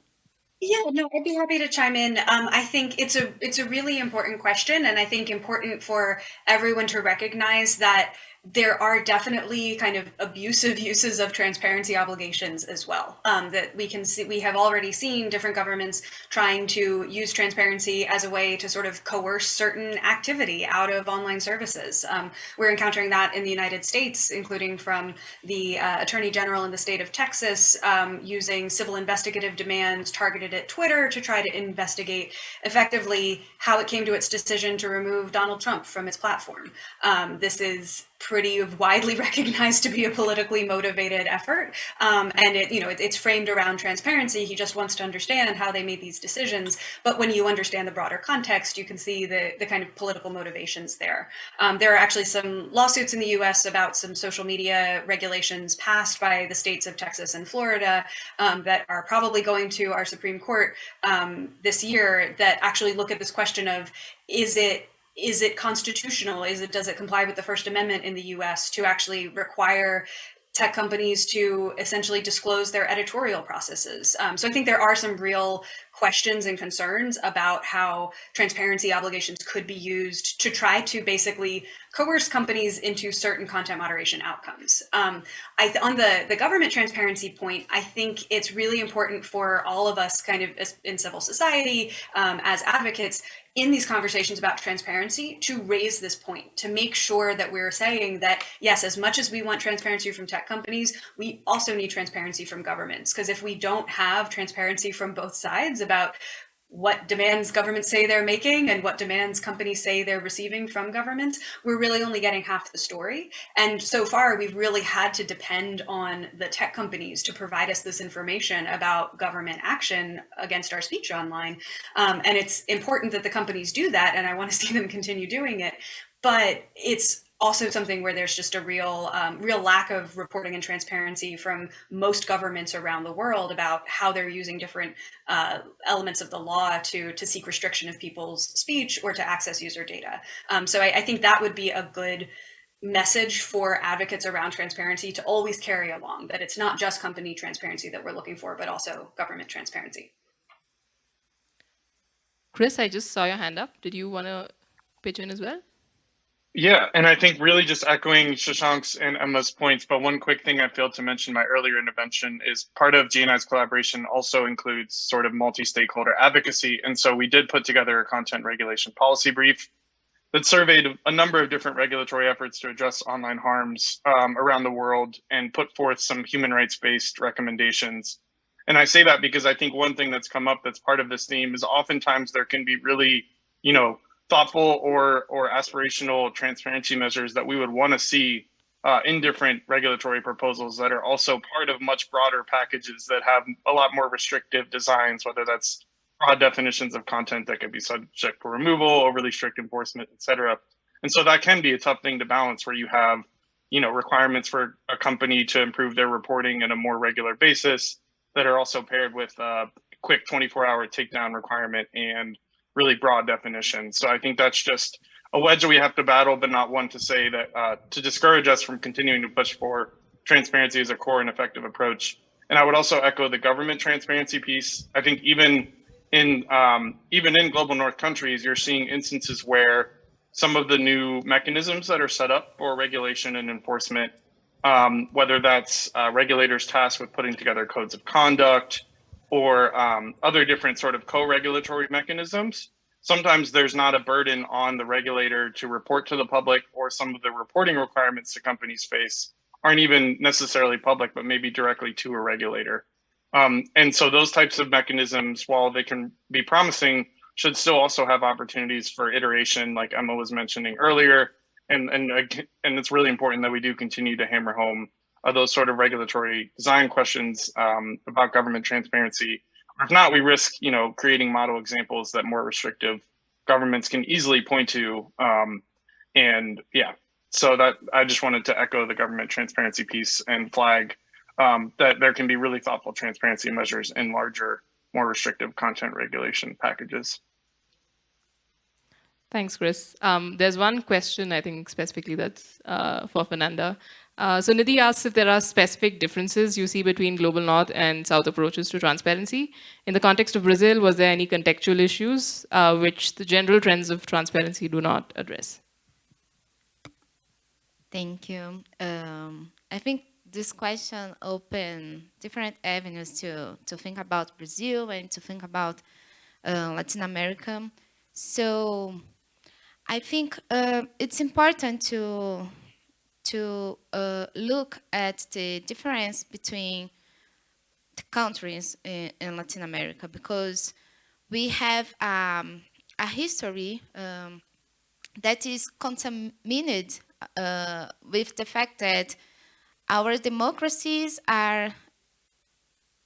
Yeah, no, I'd be happy to chime in. Um, I think it's a it's a really important question, and I think important for everyone to recognize that there are definitely kind of abusive uses of transparency obligations as well um, that we can see we have already seen different governments trying to use transparency as a way to sort of coerce certain activity out of online services. Um, we're encountering that in the united states including from the uh, attorney general in the state of texas um, using civil investigative demands targeted at twitter to try to investigate effectively how it came to its decision to remove donald trump from its platform. Um, this is pretty widely recognized to be a politically motivated effort. Um, and it, you know, it, it's framed around transparency. He just wants to understand how they made these decisions. But when you understand the broader context, you can see the, the kind of political motivations there. Um, there are actually some lawsuits in the US about some social media regulations passed by the states of Texas and Florida um, that are probably going to our Supreme Court um, this year that actually look at this question of, is it is it constitutional? Is it does it comply with the First Amendment in the U.S. to actually require tech companies to essentially disclose their editorial processes. Um, so I think there are some real questions and concerns about how transparency obligations could be used to try to basically coerce companies into certain content moderation outcomes. Um, I, on the, the government transparency point, I think it's really important for all of us kind of in civil society um, as advocates in these conversations about transparency to raise this point, to make sure that we're saying that, yes, as much as we want transparency from tech companies, we also need transparency from governments. Because if we don't have transparency from both sides about what demands governments say they're making and what demands companies say they're receiving from governments, we're really only getting half the story. And so far, we've really had to depend on the tech companies to provide us this information about government action against our speech online. Um, and it's important that the companies do that, and I want to see them continue doing it. But it's also something where there's just a real um, real lack of reporting and transparency from most governments around the world about how they're using different uh, elements of the law to to seek restriction of people's speech or to access user data. Um, so I, I think that would be a good message for advocates around transparency to always carry along that it's not just company transparency that we're looking for, but also government transparency. Chris, I just saw your hand up. Did you want to pitch in as well? Yeah, and I think really just echoing Shashank's and Emma's points, but one quick thing I failed to mention my earlier intervention is part of GNI's collaboration also includes sort of multi-stakeholder advocacy. And so we did put together a content regulation policy brief that surveyed a number of different regulatory efforts to address online harms um, around the world and put forth some human rights based recommendations. And I say that because I think one thing that's come up that's part of this theme is oftentimes there can be really, you know, thoughtful or or aspirational transparency measures that we would want to see uh, in different regulatory proposals that are also part of much broader packages that have a lot more restrictive designs, whether that's broad definitions of content that could be subject for removal, overly strict enforcement, et cetera. And so that can be a tough thing to balance where you have, you know, requirements for a company to improve their reporting on a more regular basis that are also paired with a quick 24 hour takedown requirement and really broad definition. So I think that's just a wedge we have to battle, but not one to say that uh, to discourage us from continuing to push for transparency as a core and effective approach. And I would also echo the government transparency piece. I think even in um, even in global north countries, you're seeing instances where some of the new mechanisms that are set up for regulation and enforcement, um, whether that's uh, regulators tasked with putting together codes of conduct or um, other different sort of co-regulatory mechanisms, sometimes there's not a burden on the regulator to report to the public or some of the reporting requirements the companies face aren't even necessarily public, but maybe directly to a regulator. Um, and so those types of mechanisms, while they can be promising, should still also have opportunities for iteration, like Emma was mentioning earlier. And and and it's really important that we do continue to hammer home uh, those sort of regulatory design questions um, about government transparency. Or If not, we risk you know creating model examples that more restrictive governments can easily point to. Um, and yeah, so that I just wanted to echo the government transparency piece and flag um, that there can be really thoughtful transparency measures in larger, more restrictive content regulation packages. Thanks, Chris. Um, there's one question, I think, specifically that's uh, for Fernanda. Uh, so Nidhi asks if there are specific differences you see between global north and south approaches to transparency. In the context of Brazil, was there any contextual issues uh, which the general trends of transparency do not address? Thank you. Um, I think this question open different avenues to, to think about Brazil and to think about uh, Latin America. So I think uh, it's important to, to uh, look at the difference between the countries in, in Latin America because we have um, a history um, that is contaminated uh, with the fact that our democracies are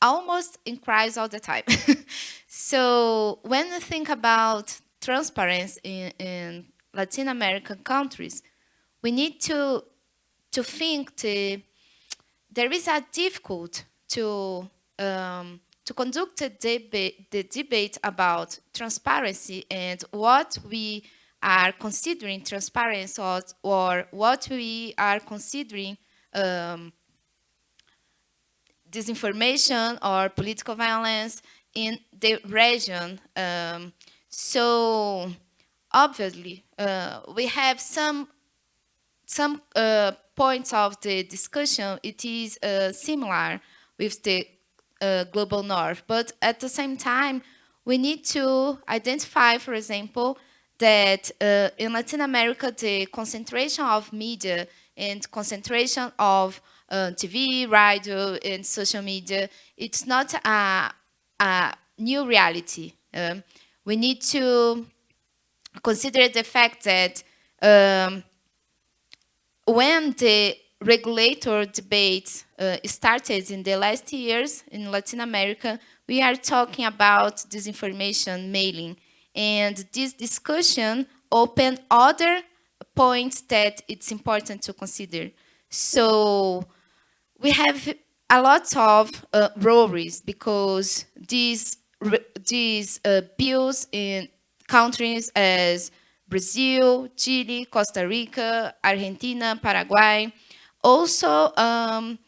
almost in crisis all the time. so when we think about transparency in, in, Latin American countries, we need to to think the, there is a difficult to um, to conduct debate, the debate about transparency and what we are considering transparency or, or what we are considering um, disinformation or political violence in the region. Um, so obviously, uh, we have some some uh, points of the discussion. It is uh, similar with the uh, global north, but at the same time, we need to identify, for example, that uh, in Latin America, the concentration of media and concentration of uh, TV, radio, and social media, it's not a, a new reality. Um, we need to consider the fact that um, when the regulator debate uh, started in the last years in Latin America, we are talking about disinformation mailing. And this discussion opened other points that it's important to consider. So we have a lot of uh, worries because these these uh, bills in countries as Brazil, Chile, Costa Rica, Argentina, Paraguay also um,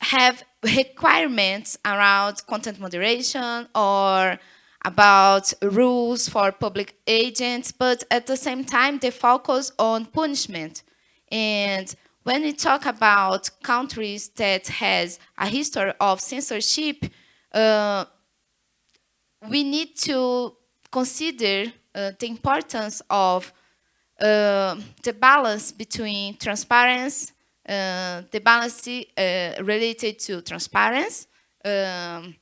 have requirements around content moderation or about rules for public agents, but at the same time, they focus on punishment. And when we talk about countries that has a history of censorship, uh, we need to consider uh, the importance of uh, the balance between transparency, uh, the balance uh, related to transparency, um,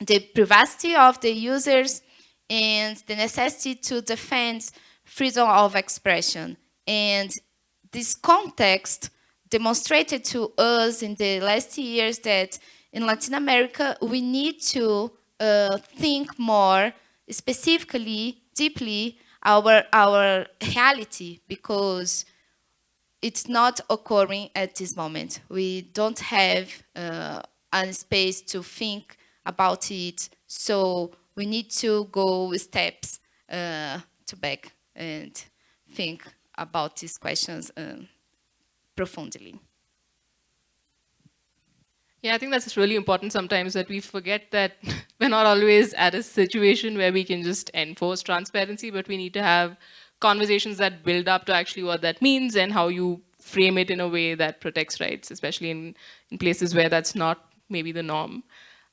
the privacy of the users, and the necessity to defend freedom of expression. And this context demonstrated to us in the last years that in Latin America, we need to uh, think more specifically, deeply, our, our reality because it's not occurring at this moment. We don't have uh, a space to think about it. So we need to go steps uh, to back and think about these questions um, profoundly. Yeah, I think that's really important sometimes that we forget that we're not always at a situation where we can just enforce transparency, but we need to have conversations that build up to actually what that means and how you frame it in a way that protects rights, especially in, in places where that's not maybe the norm.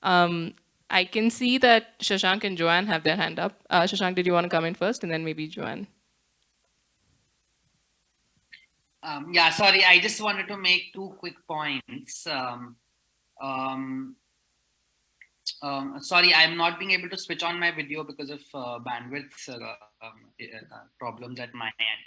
Um, I can see that Shashank and Joanne have their hand up. Uh, Shashank, did you want to come in first and then maybe Joanne? Um, yeah, sorry, I just wanted to make two quick points. Um, um, um, sorry, I'm not being able to switch on my video because of uh, bandwidth uh, um, uh, problems at my end.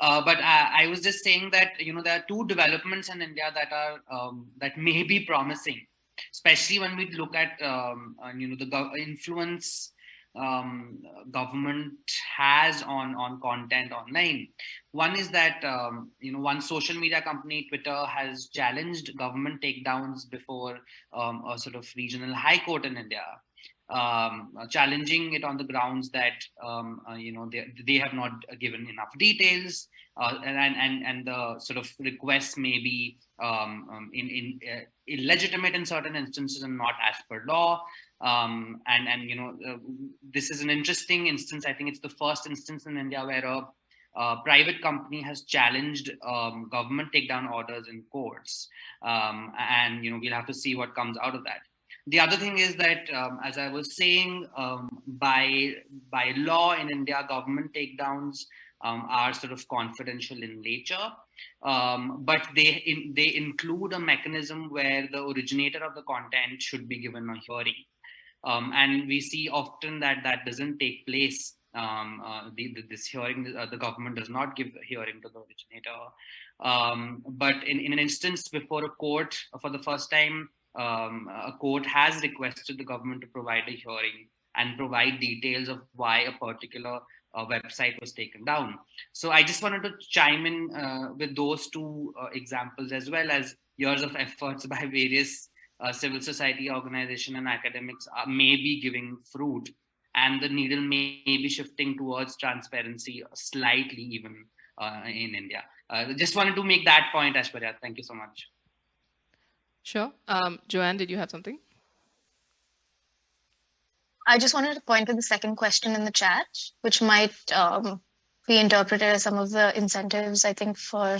Uh, but I, I, was just saying that you know there are two developments in India that are um, that may be promising, especially when we look at um, you know the influence um, government has on on content online. One is that um, you know one social media company, Twitter, has challenged government takedowns before um, a sort of regional high court in India, um, challenging it on the grounds that um, uh, you know they they have not given enough details, uh, and and and the sort of requests may be um, in in uh, illegitimate in certain instances and not as per law. Um, and and you know uh, this is an interesting instance. I think it's the first instance in India where a, a private company has challenged um, government takedown orders in courts, um, and you know we'll have to see what comes out of that. The other thing is that, um, as I was saying, um, by by law in India, government takedowns um, are sort of confidential in nature. Um, but they in, they include a mechanism where the originator of the content should be given a hearing. Um, and we see often that that doesn't take place. Um, uh, the, the, this hearing, uh, the government does not give hearing to the originator. Um, but in, in an instance before a court uh, for the first time, um, a court has requested the government to provide a hearing and provide details of why a particular uh, website was taken down. So I just wanted to chime in uh, with those two uh, examples as well as years of efforts by various uh, civil society organization and academics are, may be giving fruit and the needle may, may be shifting towards transparency slightly even uh, in India. Uh, just wanted to make that point, Aishwarya. Thank you so much. Sure. Um, Joanne, did you have something? I just wanted to point to the second question in the chat, which might um, be interpreted as some of the incentives, I think, for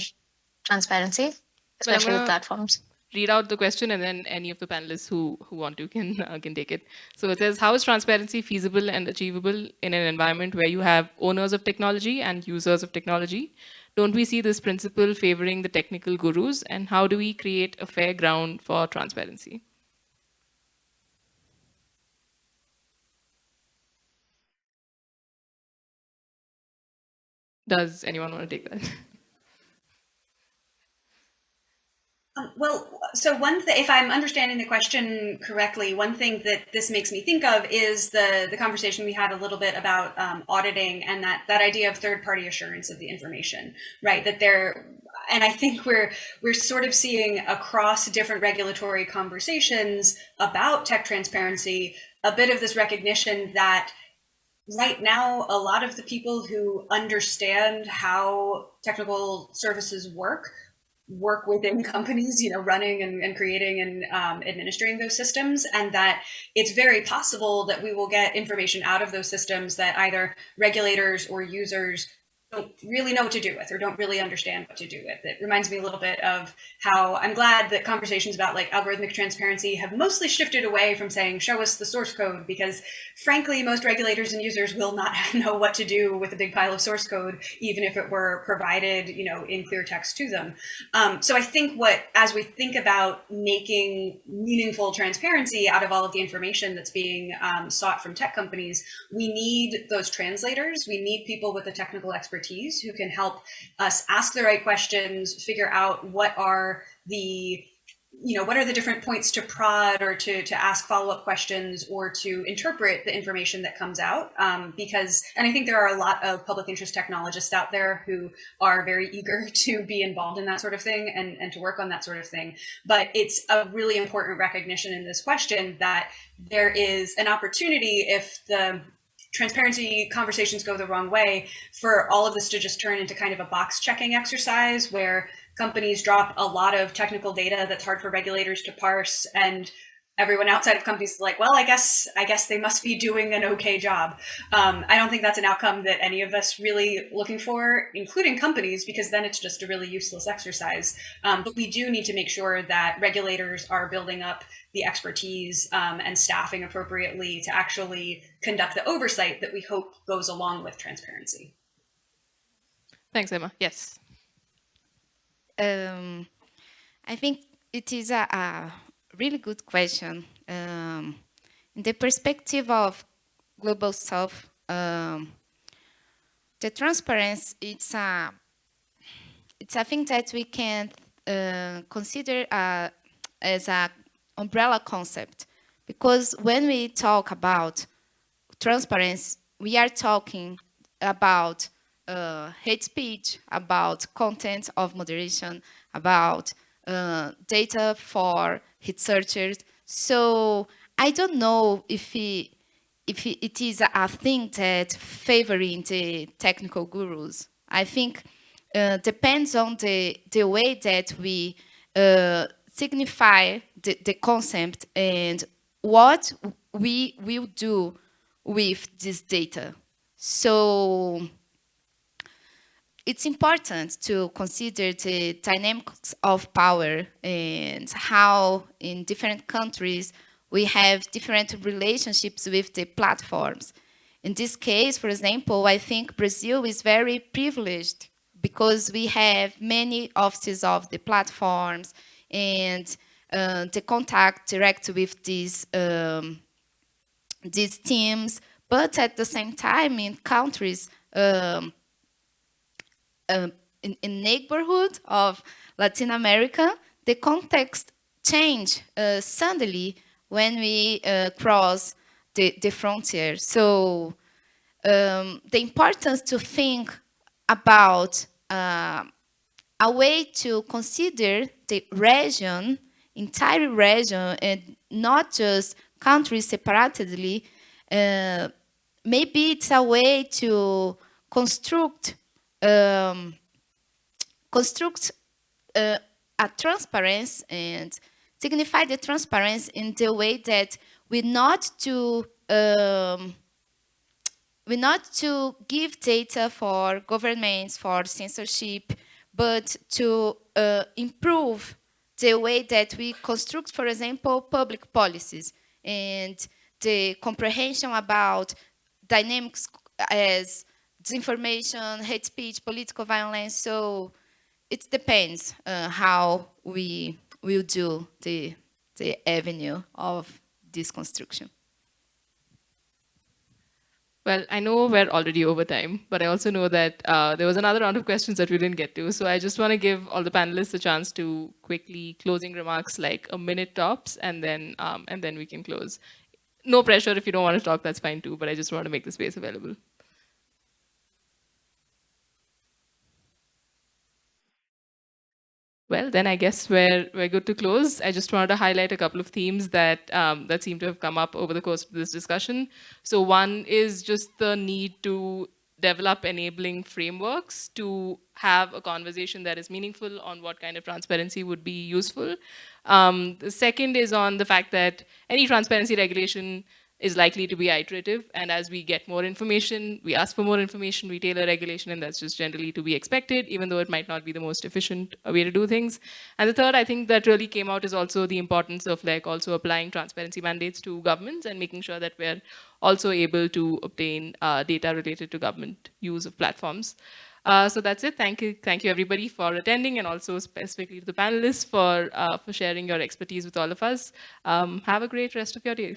transparency, especially with platforms read out the question and then any of the panelists who, who want to can, uh, can take it. So it says, how is transparency feasible and achievable in an environment where you have owners of technology and users of technology? Don't we see this principle favoring the technical gurus? And how do we create a fair ground for transparency? Does anyone want to take that? Um, well, so one thing, if I'm understanding the question correctly, one thing that this makes me think of is the the conversation we had a little bit about um, auditing and that that idea of third party assurance of the information, right? That there, and I think we're we're sort of seeing across different regulatory conversations about tech transparency a bit of this recognition that right now a lot of the people who understand how technical services work work within companies, you know, running and, and creating and um, administering those systems, and that it's very possible that we will get information out of those systems that either regulators or users don't really know what to do with or don't really understand what to do with. It reminds me a little bit of how I'm glad that conversations about like algorithmic transparency have mostly shifted away from saying, show us the source code, because frankly, most regulators and users will not know what to do with a big pile of source code, even if it were provided, you know, in clear text to them. Um, so I think what, as we think about making meaningful transparency out of all of the information that's being um, sought from tech companies, we need those translators. We need people with the technical expertise who can help us ask the right questions, figure out what are the you know, what are the different points to prod or to, to ask follow-up questions or to interpret the information that comes out? Um, because, and I think there are a lot of public interest technologists out there who are very eager to be involved in that sort of thing and, and to work on that sort of thing. But it's a really important recognition in this question that there is an opportunity if the transparency conversations go the wrong way for all of this to just turn into kind of a box checking exercise where companies drop a lot of technical data that's hard for regulators to parse and everyone outside of companies is like, well, I guess I guess they must be doing an okay job. Um, I don't think that's an outcome that any of us really looking for, including companies, because then it's just a really useless exercise. Um, but we do need to make sure that regulators are building up the expertise um, and staffing appropriately to actually conduct the oversight that we hope goes along with transparency. Thanks, Emma. Yes. Um, I think it is a, a really good question. Um, in the perspective of global south, um, the transparency, it's a, it's a thing that we can uh, consider uh, as a umbrella concept. Because when we talk about transparency, we are talking about uh, hate speech, about content of moderation, about uh, data for researchers. So I don't know if if it is a thing that favoring the technical gurus. I think uh, depends on the, the way that we uh, signify the, the concept and what we will do with this data. So it's important to consider the dynamics of power and how in different countries we have different relationships with the platforms. In this case, for example, I think Brazil is very privileged because we have many offices of the platforms and the contact direct with these, um, these teams, but at the same time in countries um, um, in, in, neighborhood of Latin America, the context change uh, suddenly when we uh, cross the, the frontier. So um, the importance to think about uh, a way to consider the region, entire region, and not just countries separately, uh, maybe it's a way to construct um, construct uh, a transparency and signify the transparency in the way that we not to um, we not to give data for governments for censorship, but to uh, improve the way that we construct, for example, public policies and the comprehension about dynamics as disinformation, hate speech, political violence. So it depends uh, how we will do the, the avenue of this construction. Well, I know we're already over time, but I also know that uh, there was another round of questions that we didn't get to. So I just want to give all the panelists a chance to quickly closing remarks, like a minute tops, and then um, and then we can close. No pressure if you don't want to talk, that's fine too. But I just want to make the space available. Well, then I guess we're, we're good to close. I just wanted to highlight a couple of themes that, um, that seem to have come up over the course of this discussion. So one is just the need to develop enabling frameworks to have a conversation that is meaningful on what kind of transparency would be useful. Um, the second is on the fact that any transparency regulation is likely to be iterative. And as we get more information, we ask for more information, we tailor regulation, and that's just generally to be expected, even though it might not be the most efficient way to do things. And the third, I think that really came out is also the importance of like also applying transparency mandates to governments and making sure that we're also able to obtain uh, data related to government use of platforms. Uh, so that's it. Thank you, thank you everybody for attending, and also specifically to the panelists for uh, for sharing your expertise with all of us. Um, have a great rest of your day.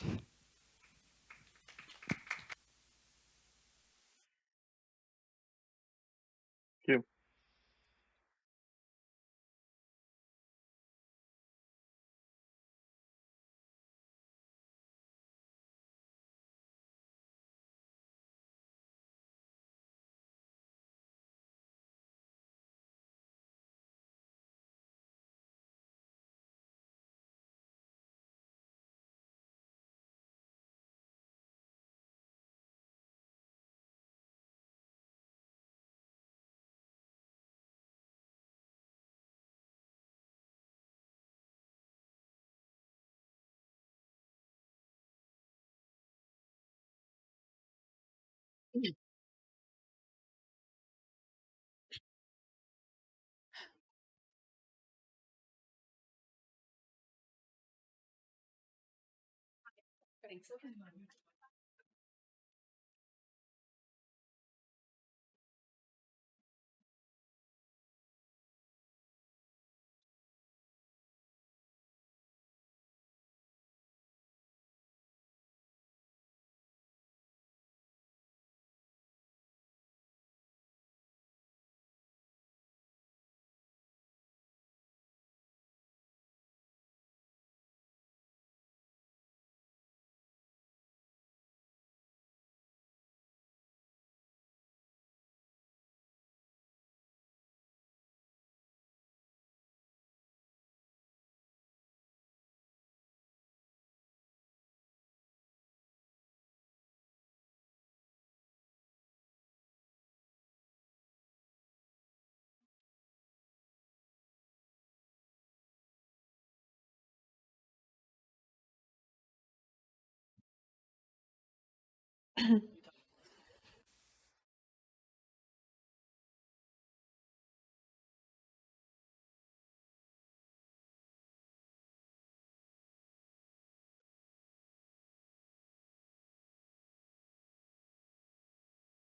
Thanks.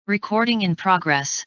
Recording in progress.